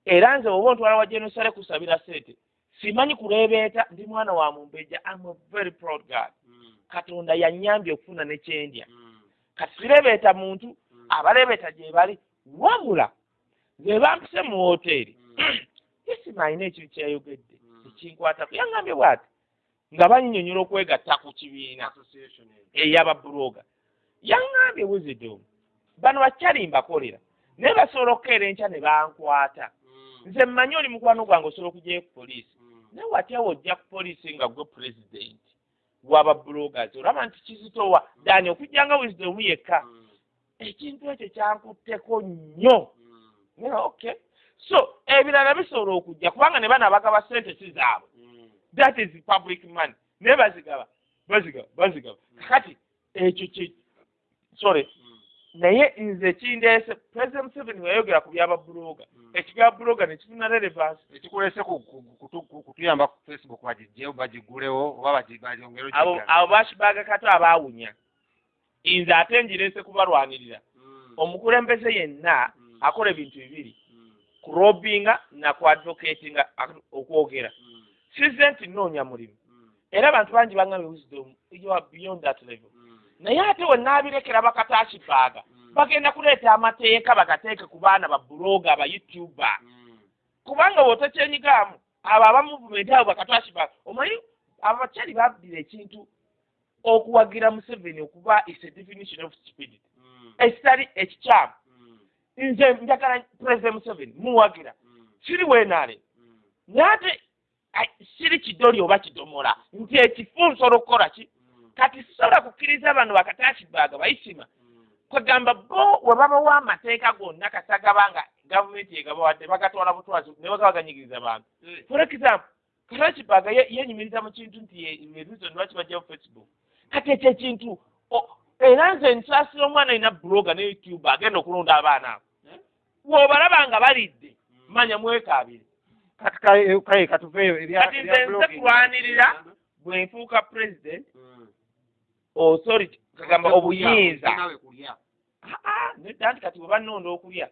era nze oba ontwala wa jenosale kusabira ssente simanyi kuleebeeta ndi mwana wa mumbejja. Am a very proud god katonda yannyambye okufuna nekyendya kati sireebeeta muntu abaleebeeta gye bali wabula nze bampise mu woteeri (clears throat) isima alina ekintu kyeyayogedde ekinkwatako yaŋŋambye bw'ati nga banyinyonyola okwegatta ku kibiina ey'ababuloga yaŋŋambye wizidomu bano bakyali mbakolera naye basobola okukeera enkya ne bankwata. Nze mmanyi oli mukwano gwange osobola okugyayo ku poliisi. Naye watyawo ojja ku poliisi nga gwe pulezidenti w'ababulogazi olaba nti kizitowa dani okujjanga wizidomu yekka. Ekintu ekyo kyankutteko nnyo. Okay. So ebirala bisobola okujja kubanga ne bana bagaba sente si zaabwe. That is public money. Naye bazigaba bazigaba bazigaba. Kakati ekyo ki sorry naye nze kindeese president museveni weyayogera ku byababuloga ekibya buloga nekifuna relevance ekikulese ku- ku- kutu- ku- kutuyamba ku facebook bagijjeyo bagigulewo oba bagi- bagyongere abo abo bakibaga kato abaawunya. Nze ate ngireese kubalwanirira. Omukulembeze yenna akola ebintu bibiri kurobinga naku advocatinga okwogera. Size nti nnoonya mulimu. Era abantu bangi baŋŋambye wisdom you are beyond that level naye ate wenaabirekera bakataakibaaga bagenda kuleeta amateeka bagateeke ku baana ba buloga aba youtuber. Kubanga bw'otakyenyigaamu abo aba movement abo bakataakibaaga omanyi abakyali babbira ekintu okuwagira museveni okuba is a definition of stupidity. Ekitali ekikyamu. Nze njagala president museveni muwagira. Kiri weenaale naye ate siri kidoli oba kidomola nti ekifu nsobola okukola ki kati sisobola kukkiriza bano bakataakibaaga bayisima. Kwegamba bo we babawa amateeka gonna kasagaba nga gavumenti egabawadde bagatwala butwazi ne bagabaganyigiriza bantu for example karakibaga yenyumiriza mu kintu nti ereason lwaki bajjayo facebook. Kati ekyo ekintu o- era nze nsaasira omwana alina bloga ne youtube agenda okulonda abaana abo. Bw'obalaba nga balidde manya mwekaabire. Kati kale katuveeyo kati nze nze kulwanirira bwe nfuuka president authority kagamba obuyinza. nedda nti kati bwe bannonda okulya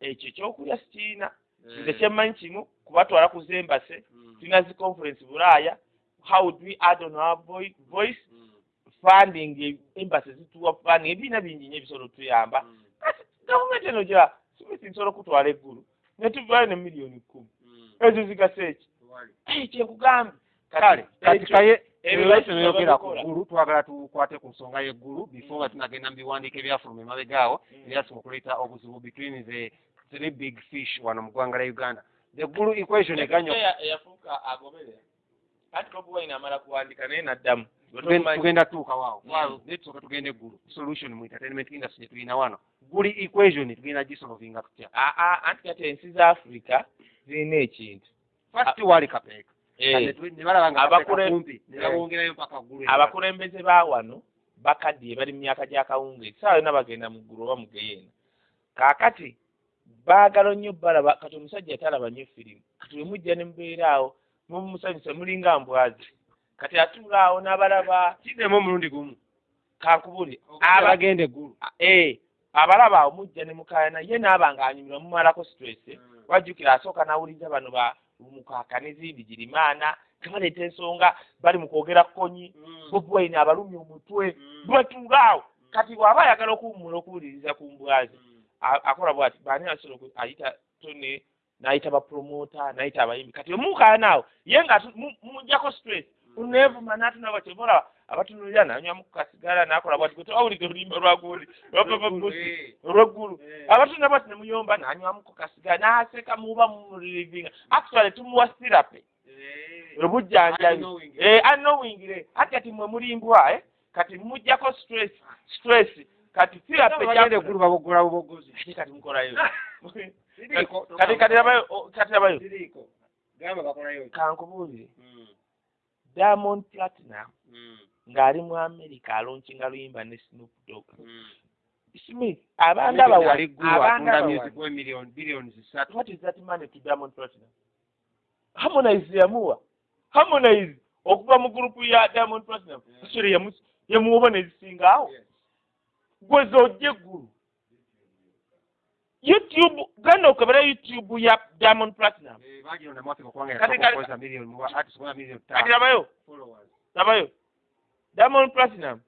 ekyo ekyokulya sikiina. Nze kyemmanyi kimu kubatwala ku zembase tulina zi conference bulaaya how would we add on our voi- voice? Funding embassy zituwa funding ebiina bingi nyo ebisobola otuyamba kati gavumenti eno gya simisi nsobola okutwala eggulu netuvaayo ne miliyoni kkumi ezo zigasa eki kyenkugambye kale kati kaye ebyo ebyo basi tuyogera ku babikola. ggulu twagala tukwate ku nsonga y'eggulu before nga tunagenda mu biwandiiko ebyafuluma emabega awo ebyasobola okuleeta obuzibu between the three big fish wano mu ggwanga lya uganda. The ggulu equation eganyo eyafuuka agoberera kati bobi wine amala kuwandika naye naddamu. Tugen- tugenda tuuka waawo. Mm. waawo naye tusooka tugende eggulu solution mu entertainment industry tulina wano. Guli equation tugenda gisolovinga tutya? Aa anti kati ensi za afurika zirina ekintu. First wali kapeeka Eh, ggulu abakulembeze ba wano bakaddiye bali mu myaka gya kawungeezi saawa yonna bagenda mu ggulu oba mu geyeena kaakati baagala nnyo balaba kati omusajja talaba nnyo firimu. Kati bwe mujja ne mubeera awo mumusanyusa mulinga mbwazi. Kati atuula awo n'abalaba kiddemu omulundi gumu? Kankubuli aba abagenda eggulu eh abalaba awo mujja ne mukaayana ye naaba ng'anyumirwa mumalako stress. Wajjukira asooka n'awuliriza bano ba mukaka n'ezindi girimaana tebaleeta ensonga bali mu kwogera kkonyi bobi wine abalumya omutwe bwetuula awo. Kati bw'aba ayagala okuwummula okuwuliriza ku mbwazi a- akola bwati baani asobola ayita tone n'ayita bapromota n'ayita abayimbi. Kati omukaayana awo ye nga mujjako stress uneevuma n'atunaba kyemola abatunulira nanywamu ku kasigala n'akola bwati gwe tewawulidde oluyimba lwagundi lwapapabusi olweggulu abatunda bwati ne muyomba n'anywamu ku kasigala n'aseka muba mumulirivinga actually tumuwa sirape. Obujjanjabi. Eh anowingire ati kati mwe mulimbwa eh? Kati mujjako stress stress. Kati sirape bagenda eggulu babogola bubogozi ate kati mukolayo Siriiko, (laughs) kati kati labayo o- kati labayo Siriiko. gamba bakolayo ki? kankubuulire. Mm, diamond platinum mm, ng'ali mu america alonkinga luyimba ne snoop dog mm. smith platinum? Harmonize yamuwa. Harmonize. Okuva mu gurupu ya diamond platinum sore yamuwoba nezisinga awo. Gweza ojja eggulu youtube genda okebera youtube ya diamond platinum. Eh, Kati- labayo diamond platinum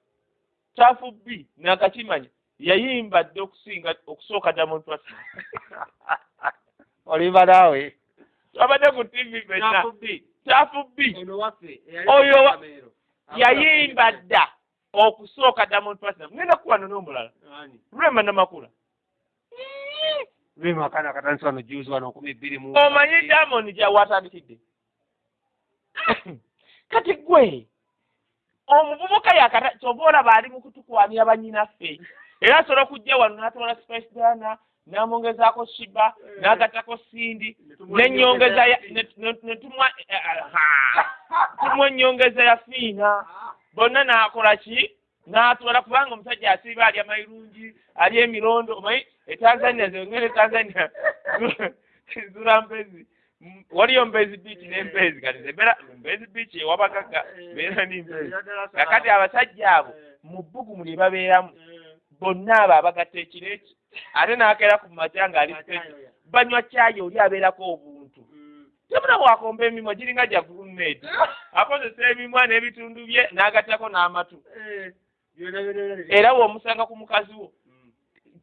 kyafu b nakakimanya yayimba dde okusinga okusooka diamond platinum. (laughs) Olimba naawe abadde ku tv fenna Nakubbi. kyafu b. Eyali Oyo yayimba dda okusooka diamond platinum. Ngenda kuwano n'omulala Ani? Lwema akaana akatandisa wano juzi wano nkumi bbiri mu omanyi diamond gyawatandikidde (coughs) kati gwe omuvubuka yakata kyova olaba ali mu kutukwanira bannyinaffe. Era asobola okujja wano n'atwala spice dana n'amwongezaako shiba n'agattako sindi n'ennyongeza ya ne- ne- ne tumwa eh, ennyongeza ya fiina bonna n'akola ki? N'atwala kubanga omusajja asiiba alya mayirungi alya emirondo omanyi etanzania zengere tanzania. Zula mpezi waliyo mbezi biiki n'empezi kati zebera mbezi biiki ewabagaga beera nimpezi kakati abasajja abo mu bbugumu lye babeeramu bonna abo abagatta ekireki ate n'akeera ku makya ng'ali special. banywa cyayi oli abeerako obuntu. Tebula bwakomba emimwa giringa gya gurumedi (laughs) akozesa emimwa n'ebitundu bye n'agattako n'amatu. Era bw'omusanga ku mukazi wo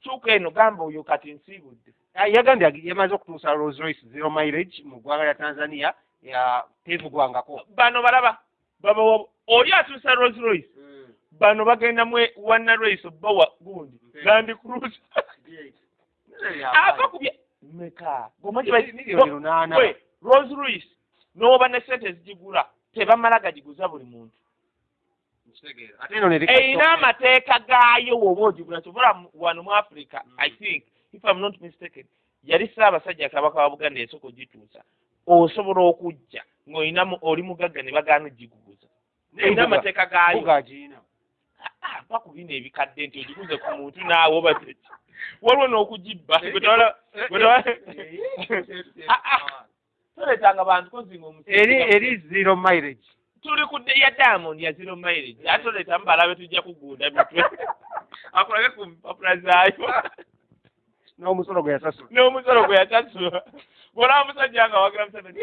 kyuka eno gamba oyo kati nsiibudde yagambye agi- yamaze okutuusa rolls royce zero mileage mu ggwanga lya tanzania ya tevugwangako. Bano balaba babawa oli atuusa rolls royce bano bagenda mu wanna royce obbawa gundi. Land cruise (laughs) ava ku bya meka rolls royce n'oba ne sente ezigigula tebamala gagiguza buli muntu Ate eno eyina amateeka gaayo woba ogigula kyobola wano mu africa Mm. i think if i'm not mistaken yali ssaabasajja kabaka wa buganda yasooka ogituusa osobola okujja ng'olina mu- oli mugagga ne bagaana ogiguguza Embuga- amateeka gaayo embuga agiina. Ah, mpa ku bino ebikadde nti ogiguze ku muntu naawe oba teki waliwo n'okugibba Ah, ah. toleetanga bantu kozinga eri omusajja eri zero mileage tuli ku dde ya diamond ya zero mileage ate toleeta mubalabe tujja kugunda mitwe (laughs) akulage ku mpapula zaayo n'omusolo gwe yasasula. N'omusolo gwe yasasula. Bwolaba musajja nga wagira museveni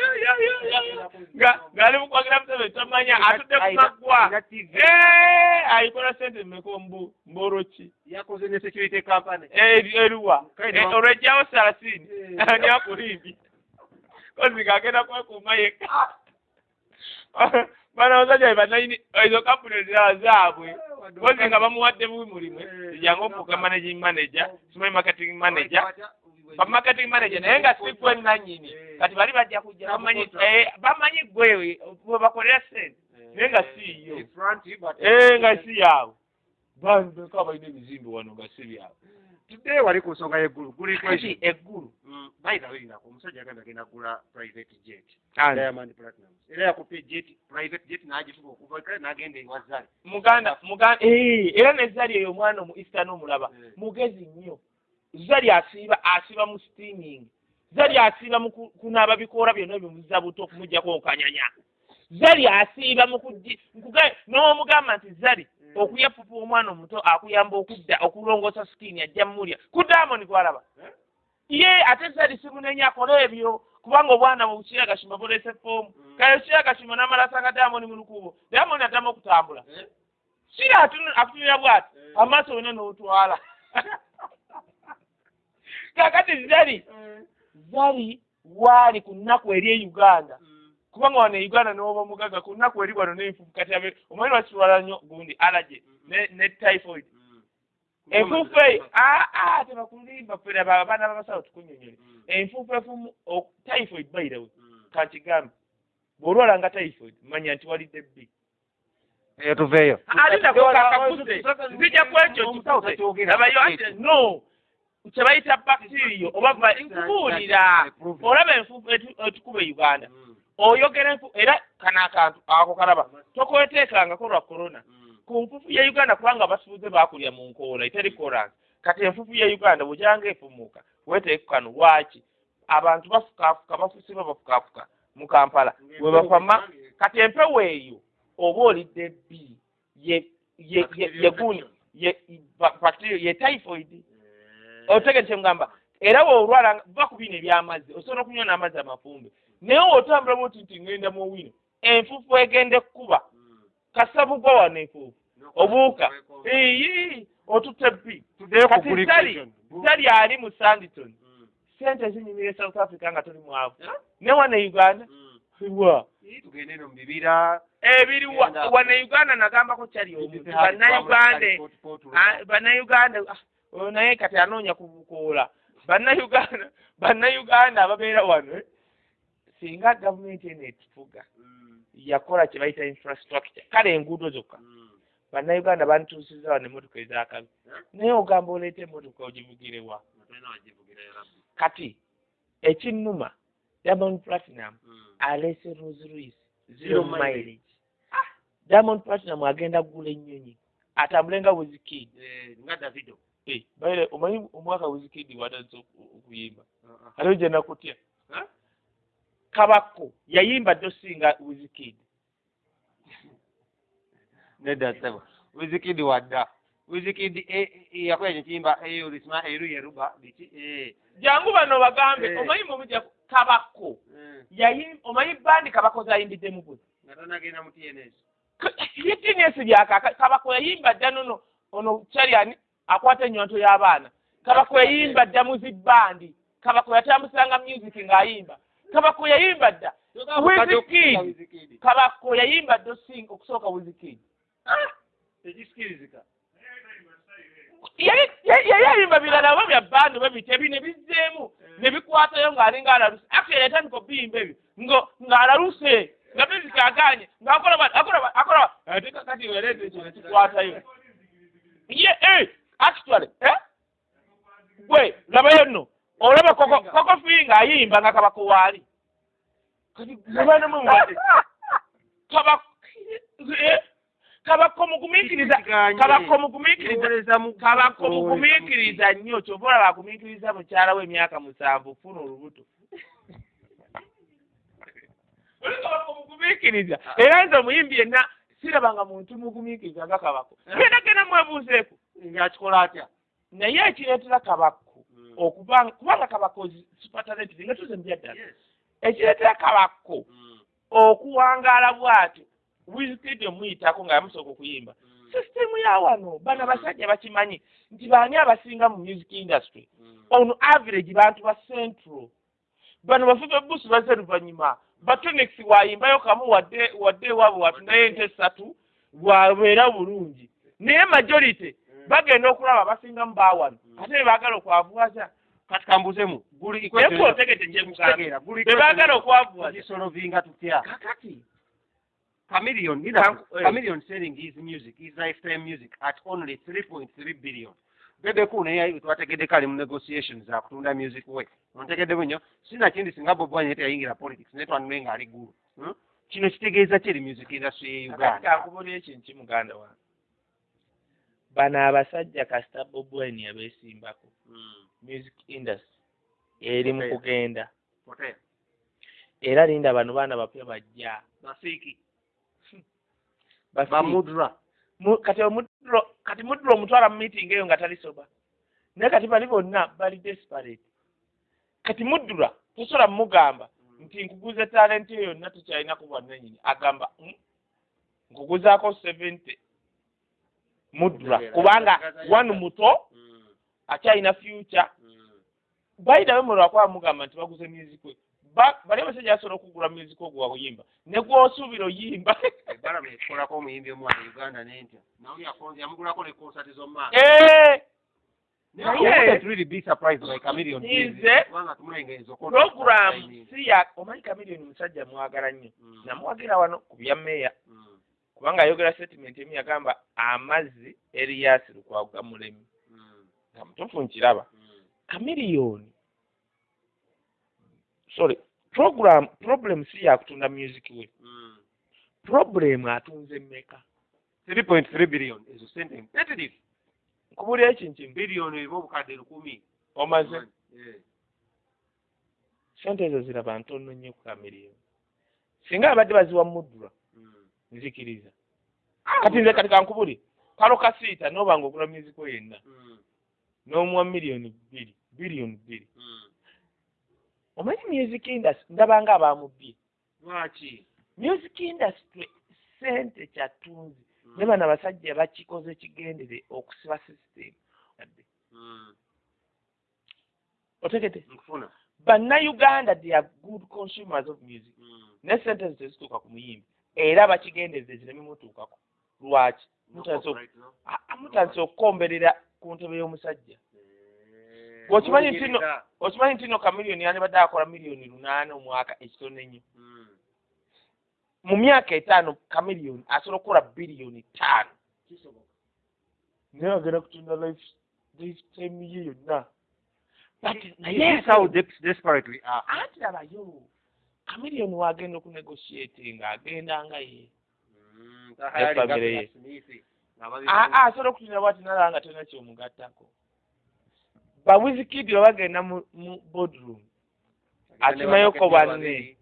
ng'ali mu kwagira museveni tomanya atudde ku maggwa. Eh, ayikola sente mmeka mbu mboroki yakoze ne security company. Eri eruwa Kaine Eh, wa- olwejjawo salasini Eh. (laughs) ani akulimbi. Kozi ng'agenda kwekuuma yekka (laughs) bano abasajja bebanayini ezo kampuni ezirala zaabwe kozi nga bamuwadde bubi mulimu ejanga ofuuka managing manager simanyi marketing manager ba marketing manager naye nga si gwe nannyini kati bali bajja kujja bamanyi eh, bamanyi gwe we bakolera sente naye nga si yo Eh, nga si yaabwe bambeka balina ebizimbe wano nga si byabwe today wali ku nsonga y'eggulu guli kati eggulu bayitawulirako omusajja agenda agenda gula private jet. Diamond platinum era yakupye jet private jet n'agifuba okuva kale n'agenda ewa zali muganda muganda era ne zali eyo omwana omu easter n'omulaba Eh. mugezi nnyo. Zali asiiba asiiba mu steaming. Zali asiiba mu ku- kunaaba bikoola byonna bimuza buto okumugjako okanyanya zali asiiba mu n'omugamba nti zali okuyapupa omwana omuto akuyamba okudda okulongoosa skin ajja mmulya ku diamond gwalaba ye ate zali simunenya akole ebyo kubanga obwana bwe bukira gashima buleese foomu. Kale kira gashima n'amala asanga diamond mu lukubo diamond addamu okutambula. Kira atunu- atunira bwati amaaso wena n'otwala. (laughs) Kakati zali zali waali ku nnaku eri e uganda kubanga wano e uganda n'oba omugaga ku nnaku eri wano n'enfuufu kati abe omanyi lwakitwala nnyo gundi allergy ne typhoid. Enfuufu eyo aa tebakulimba fera abaana b'abasawo tukunyonyole enfuufu efumu typhoid bayirawe kankigambe. Bw'olwala nga typhoid manya nti walidde bbi. Eyo tuveeyo ate nako kakakuse nzija kwekyo kikuse abayo ate no kyebayita bacteria oba va- nkubuulira. Olaba enfuufu etu- etukuba e uganda oyogera era kano akantu ako kalaba tokweteekangako lwa korona ku nfuufu ya uganda kubanga basuuze baakulya mu nkoola eteri koransi kati enfuufu ya uganda bwegyanga efumuuka weteeke kano lwaki? Abantu bafukaafuka bafusibwa bafukaafuka mu kampala. Bwe bafama kati empewo eyo oba olidde bbi ye ye typhoid. Otegere kyemugamba era ku bino ebyamazzi osobola okunywa n'amazzi amafumbe naye wootambula bwoti nti ngenda mu wino enfuufu egenda ekkuba. Kasabugwa wano enfuufu. Obuuka. iyi otutte bbi. Ku kati zali ali mu sanditon sente zinyumira e south africa nga tuli mwavu ne wano uganda? Wa? Ii, tugende eno mu bibira. Ebiri wa- wano uganda nagambako kyali omuntu bannayuganda bannayuganda naye kati anoonya kubukoola bannayuganda bannayuganda ababeera wano eh, singa gavumenti eno etufuga yakola kye bayita infrastructure kale enguudo zokka. Bannayuganda bantuusiza wano emmotoka ezakabi. Naye ogamba oleeta emmotoka ogivugirewa kati ekinnuma diamond platinum aleese Rolls Royce zero mileage. mileage. Diamond platinum agenda kugula ennyonyi atambule nga wizikid nga davido. Baire omanyi omwaka wizikid watandise oku- okuyimba? Aliwo gye nakutya kabako yayimba dde osinga wizikid (laughs) nedda sebo wizikidi wadda wizikidi yakola ekiyimba eyo lisima eru yeruba biki eh, jangu bano bagambe Eh. omanyi eh, yayim omanyi bandi kabako zayimbiddemu gwe? Nga tanagenda mu tns yetinesi byakaka kabako yayimba dda nono ono kyaliani akwata ennywanto y'abaana. Kabako yayimba dda muzibandi kabako yatambusanga music ng'ayimba kabako yayimba dda? Wizkid. wizikidi. Kabako yayimba dda osinga okusooka wizikidi? Tekisikirizika yali ayimba birala oba bya bandi oba bite ebi ne bizzeemu ne bikwatayo ng'alinga alaluse actually yatandika okuyimba ebyo. Ng'alaluse nga music aganye ng'akola bwati akola bwati akola bwati ate kakati wereeta ekyo nekikwatayo ye eh, actually eh? gwe labayo nno olaba koko koko finga ayimba nga kabako waali eh? kabako mugumiikiriza kabako mugumiikiriza kabako mugumiikiriza nnyo kyova olaba agumiikiriza mukyala we emyaka musanvu funa olubuto. Oli kabako mugumiikiriza era nze omuyimbi yenna sirabanga muntu mugumiikiriza nga kabako genda genda mwebuuzeeko. Ngakikola atya? Naye ekireetera kabako okubanga kubanga kabako sipatalenti nga tuze mubyaddala ekireetera kabako okuwangaala bw'atyo wizikidi omuyitako nga yamusooka okuyimba sisitemu ya wano bano abasajja bakimanyi nti baani abasinga mu music industry? On average bantu ba central bano bafuga busu bazze luvannyuma batonix waayimbayo kamu wadde wadde ewaabwe watundayo ente esatu bwabeera bulungi. Naye majority bagenda okulaba abasingamu bawano ate ne baagala okwavuwaza kati kambuuzemu guli naye otegete kyemuganda be baagala okwavuwaza gisolovinga tutya kakati Chameleon, you know, eh. Chameleon selling his music, his lifetime music at only 3.3 billion. Bebe ku naye twategedde kale mu negotiations za kutunda music we. Ontegedde nnyo sina kindi singa Bob Wine yayingira politics naye twanule nga ali gulu. Hmm? Kino kitegeeza ki eri music industry ye Uganda? kankubulira ekintu ki muganda wange bano abasajja kasita bobwine yabeesimbako Hmm. music industry eri mu kugenda. Era linda bano baana bapya bajja. Basiiki. (laughs) Basi- Bamudra. Mu- kati omudro kati mudro omutwala mu meeting eyo nga tali soba naye kati bali bonna bali desperate. Kati mudura tosobola mugamba nti nkuguza talenti eyo yonna tukyalinaku bwannanyini agamba "Mm, nkuguzaako seventy mudura kubanga wanu muto Hmm. akyalina future Hmm. bayitabe mulwakwaba mugamba nti baguze music we Ba- bali abasajja basobola okugula music ogwo wawuyimba ne gwosuubira oyimba (laughs) Ebbala meekolako omuyimbi omwana Uganda n'entya. Nawe yamugulako ne concert z'omwana. Eh, I Naye- wouldn't really be surprised by Chameleon. Nze- program si ya omanyi kamiliyoni musajja mwagala nnyo Mm. namuwagira wano ku bya meeya. Kubanga ayogera statement emu yagamba amazzi eriyasi lukwaga mulemi. Mm. nga mutuufu nkiraba. Kamiliyoni sorry program problem si yakutunda music we. Mm. problem atunze mmeka. 3.3 billion ezo sente mpitirivu nkubulira ekintu kimu biliyoni erimu obukadde lukumi. Omaze. Sente ezo ziraba ntono nnyo ku kamiliyoni singa abadde baziwa mudura Mm. Nzikiriza. Kati nze kati kankubuli kalo kasiita noba nga ogula music we yenna Mm. n'omuwa miliyoni bbiri biliyoni bbiri. Mm. omanyi music industry ndabanga abamubbye lwaki? Music industry sente kyatunzi Mm. ne bano abasajja bakikoze kigendere okusiba system. Adde. Otegete bannayuganda they are good consumers of music. Ne sente tezituuka ku muyimbi era bakigendereze zireme mutuukako lwaki mutandise? Ah, ah, okukomberera ku ntebe y'omusajja Eh. Bw'okimanyi nti no- Munyigiriza. okimanyi nti no kamiliyoni yandibadde akola miliyoni lunaana omwaka ekitono ennyo Mm. mu myaka etaano kamiliyoni asobola okukola biliyoni ttaano naye agenda kutunda life lifetime ye yonna But naye how des- desperate we are. anti labayo kamiliyoni wagenda okunegotiate ng'agenda nga ye. Gabriel ye. Ah, ah, asobola okutunda bwati nalaba nga tolina kyomugattako. Bawizikidi bwe bagenda mu mu boardroom. Akimayoko banne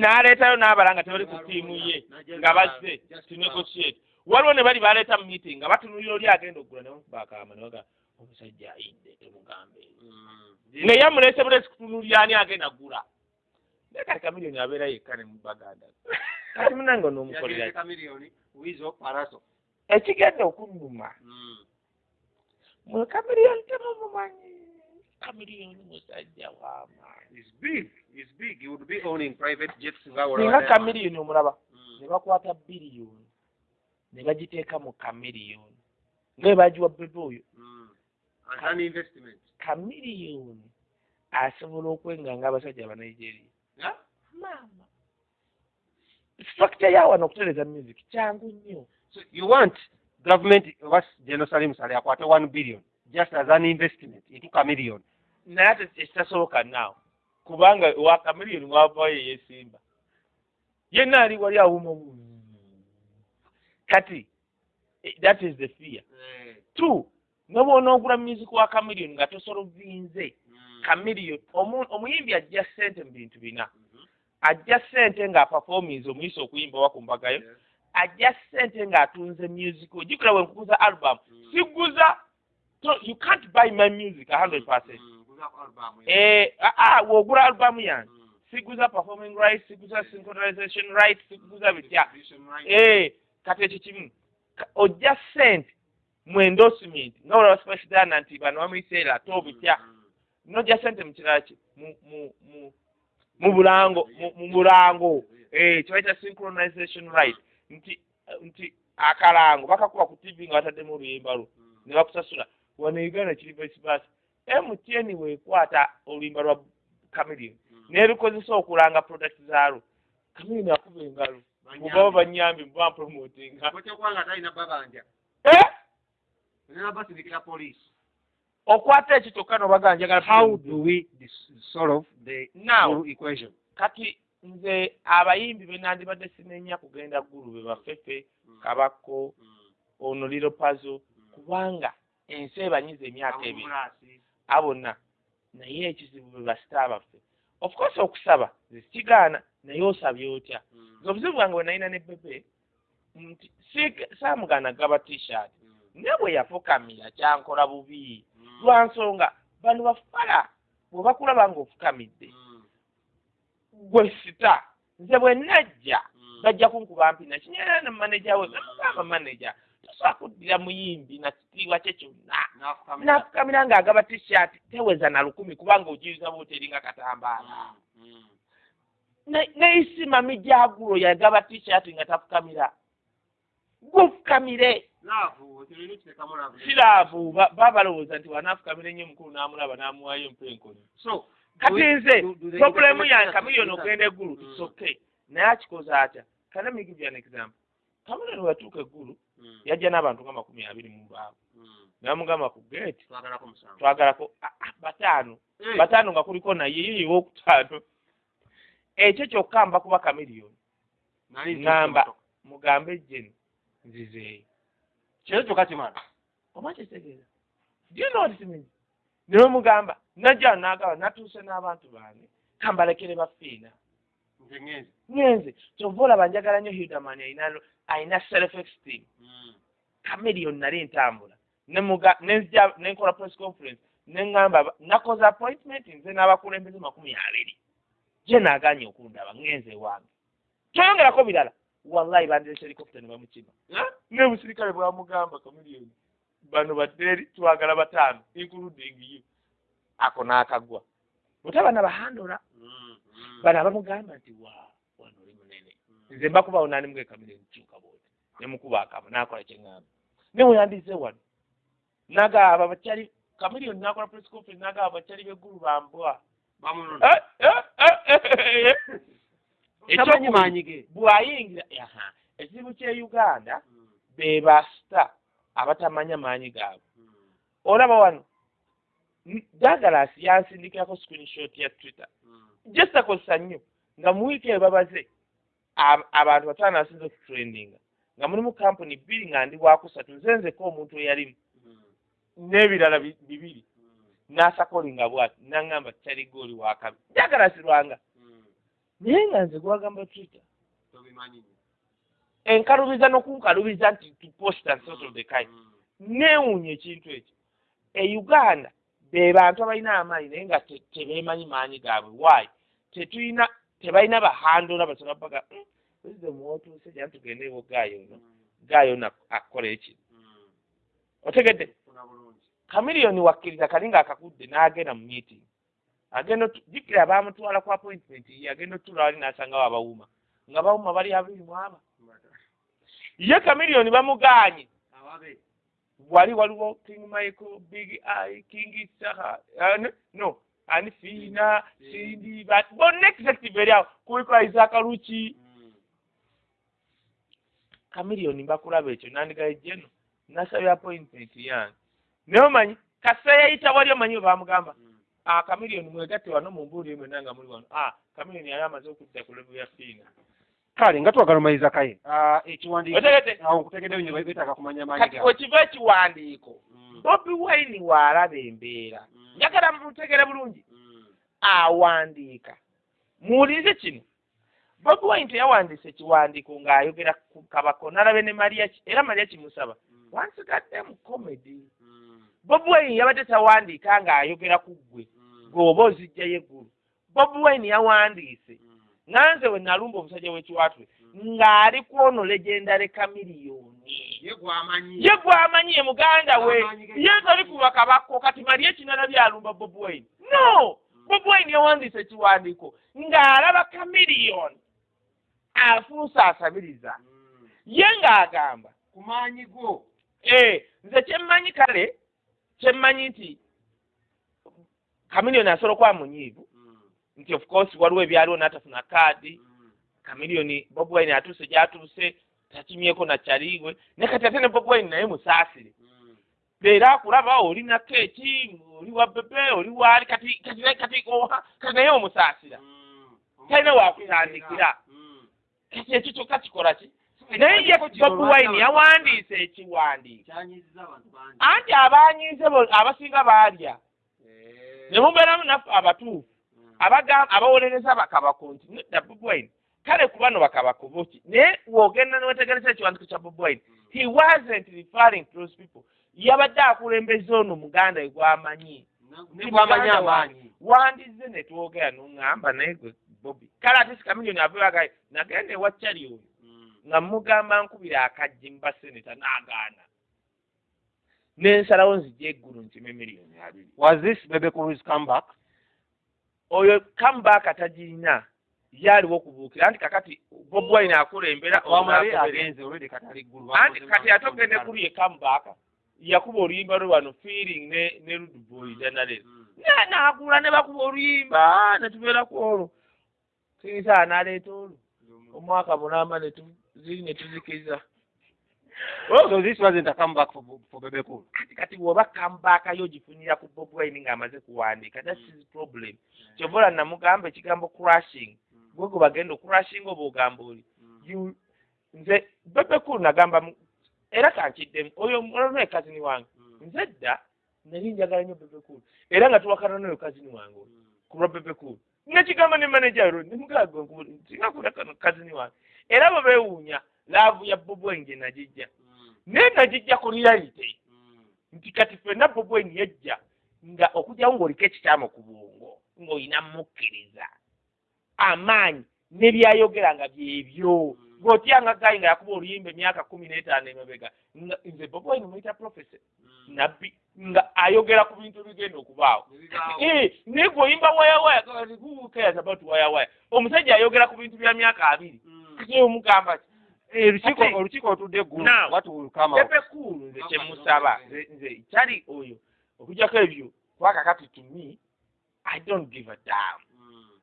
n'aleetayo n'abala nga tebali ku ttiimu ye nga bazze to negotiate. Waliwo ne bali baleeta mu meeting nga batunulira oli agenda okugula ne bamukuba akaama ne baga omusajja ayidde temugambe. Mm. Naye amuleese bulesi kutunulira ani agenda kugula naye kati kamiliyoni abeera yekka ne mubaganda kati munange onoomukolera paraso. ekigenda okunnuma Mm. mwe kamiliyoni temumumanyi kamiliyoni musajja w'amaanyi It's big. It's big. He would be owning private jets nga wala singa wala. kamiliyoni omulaba Mm. ne bakwata biliyoni ne bagiteeka mu kamiliyoni nga bwe bagiwa bebe oyo Mm. As an investment. kamiliyoni asobola okwenga nga abasajja abanigeria maama structure ya wano okutereza music kyangu nnyo. So you want government oba general salim sale akwate one billion just as an investment into chameleon. Naye ate ekitasoboka naawe kubanga wakamiliyoni wavayo yesimba yenna ali wali awuma kati eh, that is the fear. Two nga bw'onoogula music wa kamiliyoni nga tosolovinze kamiliyoni omu- omuyimbi ajja ssente mu bintu bina. Ajja ssente ng'apafominze omuyisa okuyimba wa ku mbagayo ajja ssente ng'atunze music. Ojjukira bwe nkuguza album. Siguza so you can't buy my music a hundred percent. Eh ah, ah, w'ogula album yange. Siguza performing right siguza synchronization right siguza bitya eh kati ekyo kimu. Ojja ssente mu endorsement nga olaba specialana nti bano bamuyiseera ate obitya nojja ssente mu kirala ki? Mu mu mu mu bulango mu- bulango. Eh kibayita synchronization right. Nti nti akalango bakakuba ku tv nga bataddemu oluyimba lwo. Ne bakusasula wano uganda kiri vice versa. Mtn weekwata oluyimba lwa kamilion n'erukozesa okulanga product zaalwo. Kamilion akuba engalo. Mubaba banyambi muba olina basirikira police okwata ekyo kyokka nobaga njagala how do we solve the now equation? kati nze abayimbi be nandibadde sinenya kugenda ggulu be bafefe kabako ono liro pazo kubanga ensi ebanyiza emyaka ebiri. Abona naye ekizibu bwe basita baffe of course okusaba zekigaana naye osabye otya. Nze obuzibu bwange bwe nalina ne bebe nti saamugaana gaba t-shirt ne bwe yafukamira kyankola bubi. Lwa nsonga bano bafala bwe bakulaba ng'ofukamidde gwe sita nze bwe najja bajja kunkuba mpi nakinyera ne maneja we namugamba maneja tosobola kuddira muyimbi na kitiibwa kye kyonna. Nafukamira. Ng'agaba t-shirt teweza na lukumi kubanga ogiyiza bwoteringa katambaala. Ne- neisima mijagulo yagaba t-shirt nga tafukamira. Gwofukamire siraavu ba- baba balowooza nti wanaafukamira ennyo omukulu n'amulaba n'amuwaayo empenkoni so kati nze get yange kamiliyoni ogenda eggulu Mm. its okay. Naye akikoze atya? Kana me give you an example? Kamiliyoni weyatuuka eggulu yajja n'abantu nga makumi abiri mu mbaavu namugamba ku geeti twagalako bataano bataano nga kuliko naye ye owokutaano ekyo kyokka mba kuba kamiliyoni ngamba mugambe jeni nzizeeyo kyeyo kyokka kimala oba kitegeeza do you know what it means. Niwe mugamba najja nagaba natuuse n'abantu bange kambalekere bafiina nze ngenze. Ngenze. Kyova olaba njagala nnyo hudamani ayina ayina self esteem. Kamiliyoni nali ntambula. Nemuga nenzija nenkola press conference neŋŋamba ba- nakoze appointment nze n'abakulembeze makumi abiri. Gye naaganye okundaba ngenze wange. Kyoyongerako birala wallahi bandiresa helicopter ne bamukima ne busirikale bwamugamba kamiliyoni bano baddeeri twagala bataano including you ako n'akagwa butaba nabahandola bano abamugamba nti wa wano oli munene nze mbakubawo nanimugee kamiliyoni kyuka bwoti nemukuba akama nakola kyeŋŋamba ne weyandize wano nagaba bakyali kamiliyoni nakola press conference nagaba bakyali beggulu bambwa bamunona Eh, eh, eh, eh, eh. tamanyi Ekyokubiri, maanyi ge bw'ayingira aha ekizibu kye uganda be basita abatamanya maanyi gaabwe. Olaba wano Douglas yansindikirako screenshot ya twitter. Just akozesa nnyo nga mu wiiki eyo babaze ab- abantu bataano asinze okutrendinga nga mulimu kampuni bbiri nga ndi wakusatu nze nzeko omuntu eyalimu. N'ebirala bi- bibiri. N'asakolinga bwati naŋŋamba kyaligo oli wakabi Douglas lwanga naye nga nze gwagamba twitter enkalubiza n'okunkalubiza nti tuposta of the kind neewuunya ekintu ekyo. E uganda be bantu abalina amaanyi naye nga te- tebeemanyi maanyi gaabwe. Waayi tetulina tebalina bahandola basobola baga president mwotuuse jana tugende ewo gaayo ono gaayo ono akola ekino otegedde. Kamiliyoni wakkiriza kali nga akakudde n'agenda mu meeting agenda jjukira baamutwala ku appointment agenda otuula wali n'asangawo abawuma. Nga bawuma bali abiri mu aba. Ye kamiliyoni bamugaanye wali waliwo king michael big i king saha uh, no, ani fiina sindi ba bonna executive eri awo. Kuliko isaac luki kamiliyoni mbakulaba ekyo nandigaye jeno nasabye appointment yange. Naye omanyi kasa yayita wali omanyi we bamugamba? Ah kamiliyoni mwegatte wano mumbuulire mwena nga muli wano ah kamiliyoni yali amaze okudda ku levu ya fiina kale nga twagala omaliriza kaye Ah, ekiwandiiko otegete awo nkutegeddeyo nyo beetaaga kumanya maanyi kati gaabwe. wekiva ekiwandiiko bobi wine waalaba embeera njagala mutegere bulungi. Awandiika muwulirize kino bobi wine teyawandiisa ekiwandiiko ng'ayogera ku kabako nalabe ne maria ki era maria kimusaba wansigadde mu comedy. Bobi wine yabadde tawandiika ng'ayogera ku ggwe gweoba ozijjayo eggulu bobi wine yawandiise nanze we nalumba omusajja w'ekiwatule ng'ali ku ono legendary kamiliyoni ye gwamanyi. Ye muganda we. Ye toli kuba kabako kati mali ekinala byalumba bobi wine. No! Bobi wine yawandiisa ekiwandiiko ng'alaba kamiliyoni afuusa asabiriza. Ye ng'agamba ku maanyi go Eh, nze kyemmanyi kale kyemmanyi nti kamiliyoni asobola okuba munyiivu. Nti of course waliwo ebyaliwo n'atafuna kaadi kamiliyoni bobi wine atuuse gyatuuse takimyeko nakyaliibwe ne kati ate ne bobi wine naye musaasire. Leero akulaba oli na keeki oli wa bebe oli waali kati kati kati kati naye omusaasira. Talina wakutandikira kati ekyo kyokka kikola ki? Naye ye bobi wine yawandiisa ekiwandiiko. Anti abanyiize abasinga baalya ne mubeeramu naffe abatuufu abagamba abawolereza bakabako nti nedda bobi wine. Kale ku bano bakabako boki naye wogenda newetegereza ekiwandiiko kya bobi wine. He wasn't referring to those people. Yabadde akulembeza ono muganda gwamanyi. Ne gwamanyi amaanyi. wandize ne twogera noŋŋamba naye gwe bobi. Kale ate sikamiliyoni aveagaye nagenda ewa cali oyo nga mugamba nkubira akajji mba seneta n'agaana n'ensalawo nzija eggulu ntime miliyoni abiri. Was this bebe cruise comeback oyo kambaaka tagirina yaaliwo okubuukira. Anti kakati bobi wine akulembera anti kati ate ogende kuli ye kambaaka yakuba oluyimba lwe wano feeling ne ne ruduboy janalero naagula ne bakuba oluyimba ne tubeera ku olwo. Kiisa n'aleeta olwo. Omwaka tu- ziri ne tuzikiza so this wasn't a comeback for, for bebe cool kati kati bw'oba kambaaka yo ogifunira ku bobi wine ng'amaze kuwandiika that's his problem. Kyova ola namugamba ekigambo crashing gwe gwe bagenda ocrashing oba ogamba oli? You- nze bebe cool nagamba mu- era kankiddemu oyo olona ekazini wange. Nze dda nali njagala nnyo bebe cool era nga tuwakana n'oyo kazini wange oyo ku lwa bebe cool nekigamba ne manager ro nemugaaga singa kula kano kazini wange. Era bwe beewuunya laavu ya gye nagijja naye nagijja ku reality nti kati ffenna bobi wine yajja nga okugyawo ng'oliko ekikyamu ku bwongo ng'olina mukkiriza amaanyi ne byayogera nga byebyo. Ng'otyanga gayi nga yakuba oluyimba emyaka kumi n'etaano emabega nga nze bobi wine muyita profesa nabbi nga ayogera ku bintu ebigenda okubaawo. (laughs) Eh, naye gweoyimba wayawaya about wayawaya omusajja ayogera ku bintu bya myaka abiri. Omugamba ki olukiiko Ate- olukiiko otudde eggulu out pepe kulu nze kyemusaba nze kyali oyo okugjako ebyo kubaka kati to me i don't give a damn.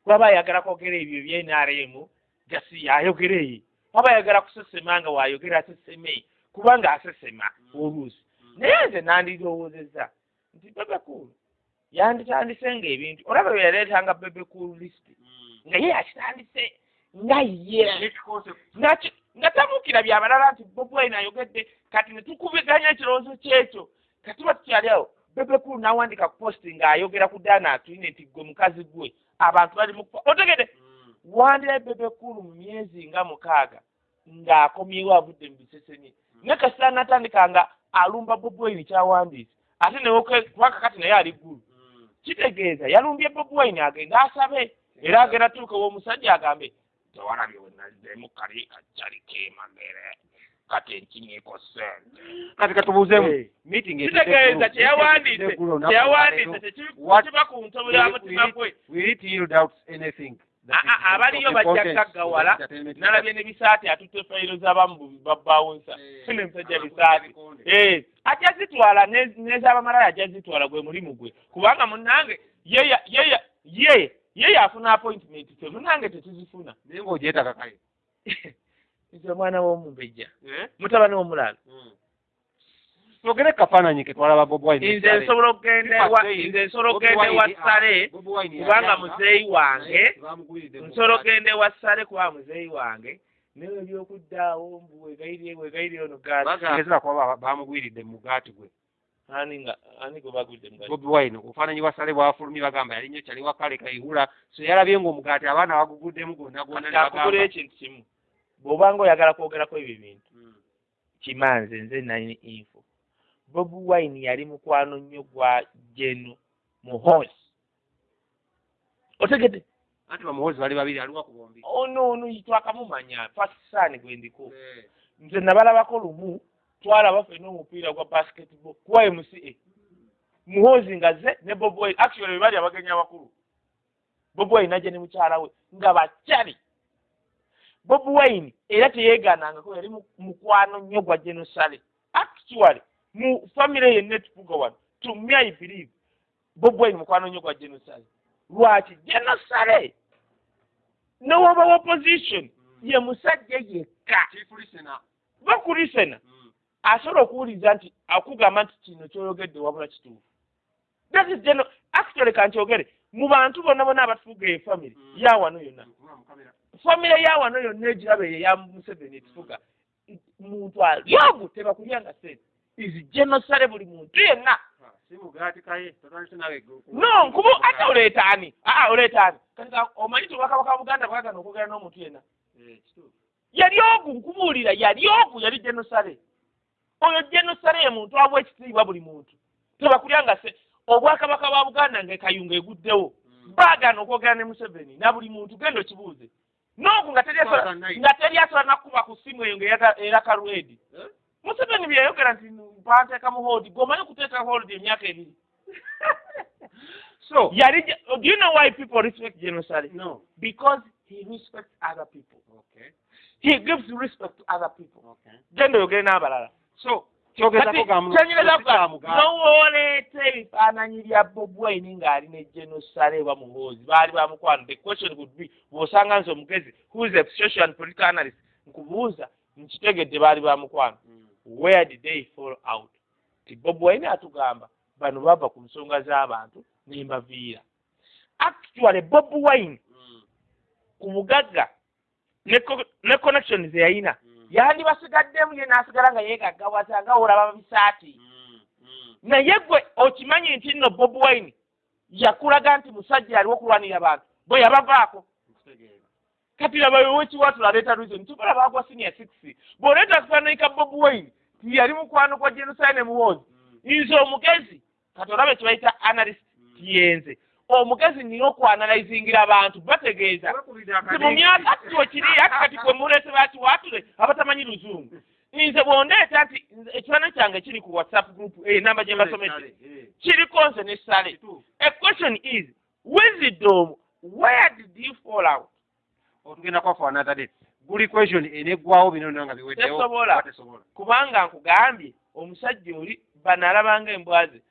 Kulaba ayagala kwogera ebyo bye nrm gasi yayogera eyo waba ayagala kusesema nga wayogera aseseme kubanga asesema oluusi. Naye nze nandirowoozezza nti bebe kulu yanditandise nga ebintu olaba bye yaleetanga bebe kulu list nga ye yakitandise nga ye nga tabuukira byabalala nti bobi wine ayogedde kati ne tukubiganya ekirowoozo kyekyo. Kati tuba tukyali awo bebe kulu n'awandika ku posti ng'ayogera ku daana atuyine nti gwe mukazi gwe. Abantu bali mu otegede wandirayo bebe kulu mu myezi nga mukaaga ng'akomyewo avudde mu biseseni. Ne kasita natandika nga alumba bobi wine kyawandiise ate newokubanga kati naye ali ggulu kitegeeza yalumbye bobi wine agende asabe era agenda tuuka w'omusajja agambe tewalabye we naliddemu kali kacali kemagere kati enkinyiiko sente. Kati katubuuzeemu Eh. meeting kitegeeza kyeyawandiise kyeyawandiise tekiba ku ntobo ya mutima gwe will it yield out anything. Ah, ah, abaliyo bajja gaggawala nalabye ne bisaati atutte fayiro z'abamu babbawunsa fune musajja bisaati. Eh, ajja zitwala ne- n'ez'abamalala ajja zitwala gwe mulimu gwe. Kubanga munnange ye ye ye yafuna appointment ffe munnange tetuzifuna. Naye ng'ogyetaka kale (laughs) nze omwana w'omumbejja. Eh? mutabani w'omulaalo. Twogere kafaananyi ke twalaba bob wine nze nsobola okugenda ewa ssale kubanga muzeeyi wange. Eh, nsobola okugenda ewa ssale kuba muzeeyi wange. Naye ebyokuddaawo mbu wegayirye wegayirye ono gaati Bagezera kuba ba- bamugwiridde mu mugaati gwe ani nga ani gwe bagudde mugaati bobi wine obufaananyi bwa sale bwafulumye bagamba yali nnyo kyali wakale kayihula so yalabye ng'omugaati abaana baguguddemu kakugula bagamba. Ekintu kimu. Bw'obanga oyagala kwogerako ebyo ebintu. Mm. kimanze nze nalina info. Bobi wine yali mukwano nnyo gwa jeno muhozi otegedde. Anti bamuhozi bali babiri aliwa ku bombi ono ono twakamumanya pakisaani gwe ndiko. Nze nabalabako lumu twalaba ffenna omupiira gwa basketball kuwa mca muhozi nga ze ne bob wine actually be bali abagenyi abakulu. Bob wine najja ne mukyala we nga bakyali. Bob wine era teyeegaanangako yali mu- mukwano nnyo gwa genosale actually mu famire yenna etufuga wano to me i believe bob wine mukwano nnyo gwa genosale lwaki? Genosale newoba opposition ye musajja yekka. Bakulisena asobola okuwuliza nti akugamba nti kino kyoyogedde wabula kituufu. That is geno actually kankyogere mu bantu bonna bonna abatufuga efamire Mm. yawano yonna. Famire yawano yonna egiraba eyo eya museveni etufuga muntu alyogu tebakulyanga sente is genosale buli muntu yenna. No nkubu ate oleeta ani aa oleeta ani kati ka- omanyi ti obwakabaka wa buganda bwagana okwogera n'omuntu yenna? Yali ogu nkubuulira yali ogu yali genosale oyo genosale ye muntu abwa ekitiibwa buli muntu. Tebakulyanga se obwakabaka bwa buganda ngaekayunga eguddewo. Baagana okwogera ne museveni na buli muntu genda okibuuze n'ogu nga teri asobola- nga nakuba ku simu eyo ngaeraka lwedi museveni byeyayogera nti banteeka mu hold gweomanyi okuteeka hold emyaka ebiri (laughs) so yali ge- do you know why people respect genosale no. Because he respects other people. Okay. He gives respect to other people. Okay. Genda oyogere n'abalala so kyogezako Kati ga mu- kyenyereza si kya kuga mugaati. nowooleeta ebifaananyi bya bob wine ng'ali ne genosale oba muhoozi baali bamukwano the question would be bw'osanga nze omugezi who is a social and political analyst nkubuuza nkitegedde baali bamukwano Mm. where did they fall out ti bob wine atugamba bano bava ku nsonga z'abantu nembaviira actually bob wine Mm. ku bugagga ne co- ne Mm. yandibasigaddemu ye n'asigala nga yeegaggawaza nga olaba bisaati Mm. Mm. naye gwe okimanyi nti nno bob wine yakulaga nti musajja aliwo okulwanira abantu bwe yabavaako kati laba wekiwatula aleeta reason tubola bagwa senior six bw'oleeta kifaananyi ka bob wine ti yali mukwano kwa jenoside ne muwozi Mm. nze omugezi kati olaba kyebayita analyst tiyenze omugezi nina okwanalizingira abantu bategeeza Bakubidde nti akadde- mu myaka ati wekiri ati kati kwe muleete bakiwatule abatamanyi luzungu. Nze bw'ondeeta nti ekifaananyi kyange kiri ku whatsapp group enamba gye mbasomedde Eh, kiriko nze ne sale. A question is wisdom where did you fall out? Otugenda kwafa another day buli question eneggwawo bino byonna nga biweddewo. Tesobola. kubanga nkugambye omusajja oli bano alabanga embwa ze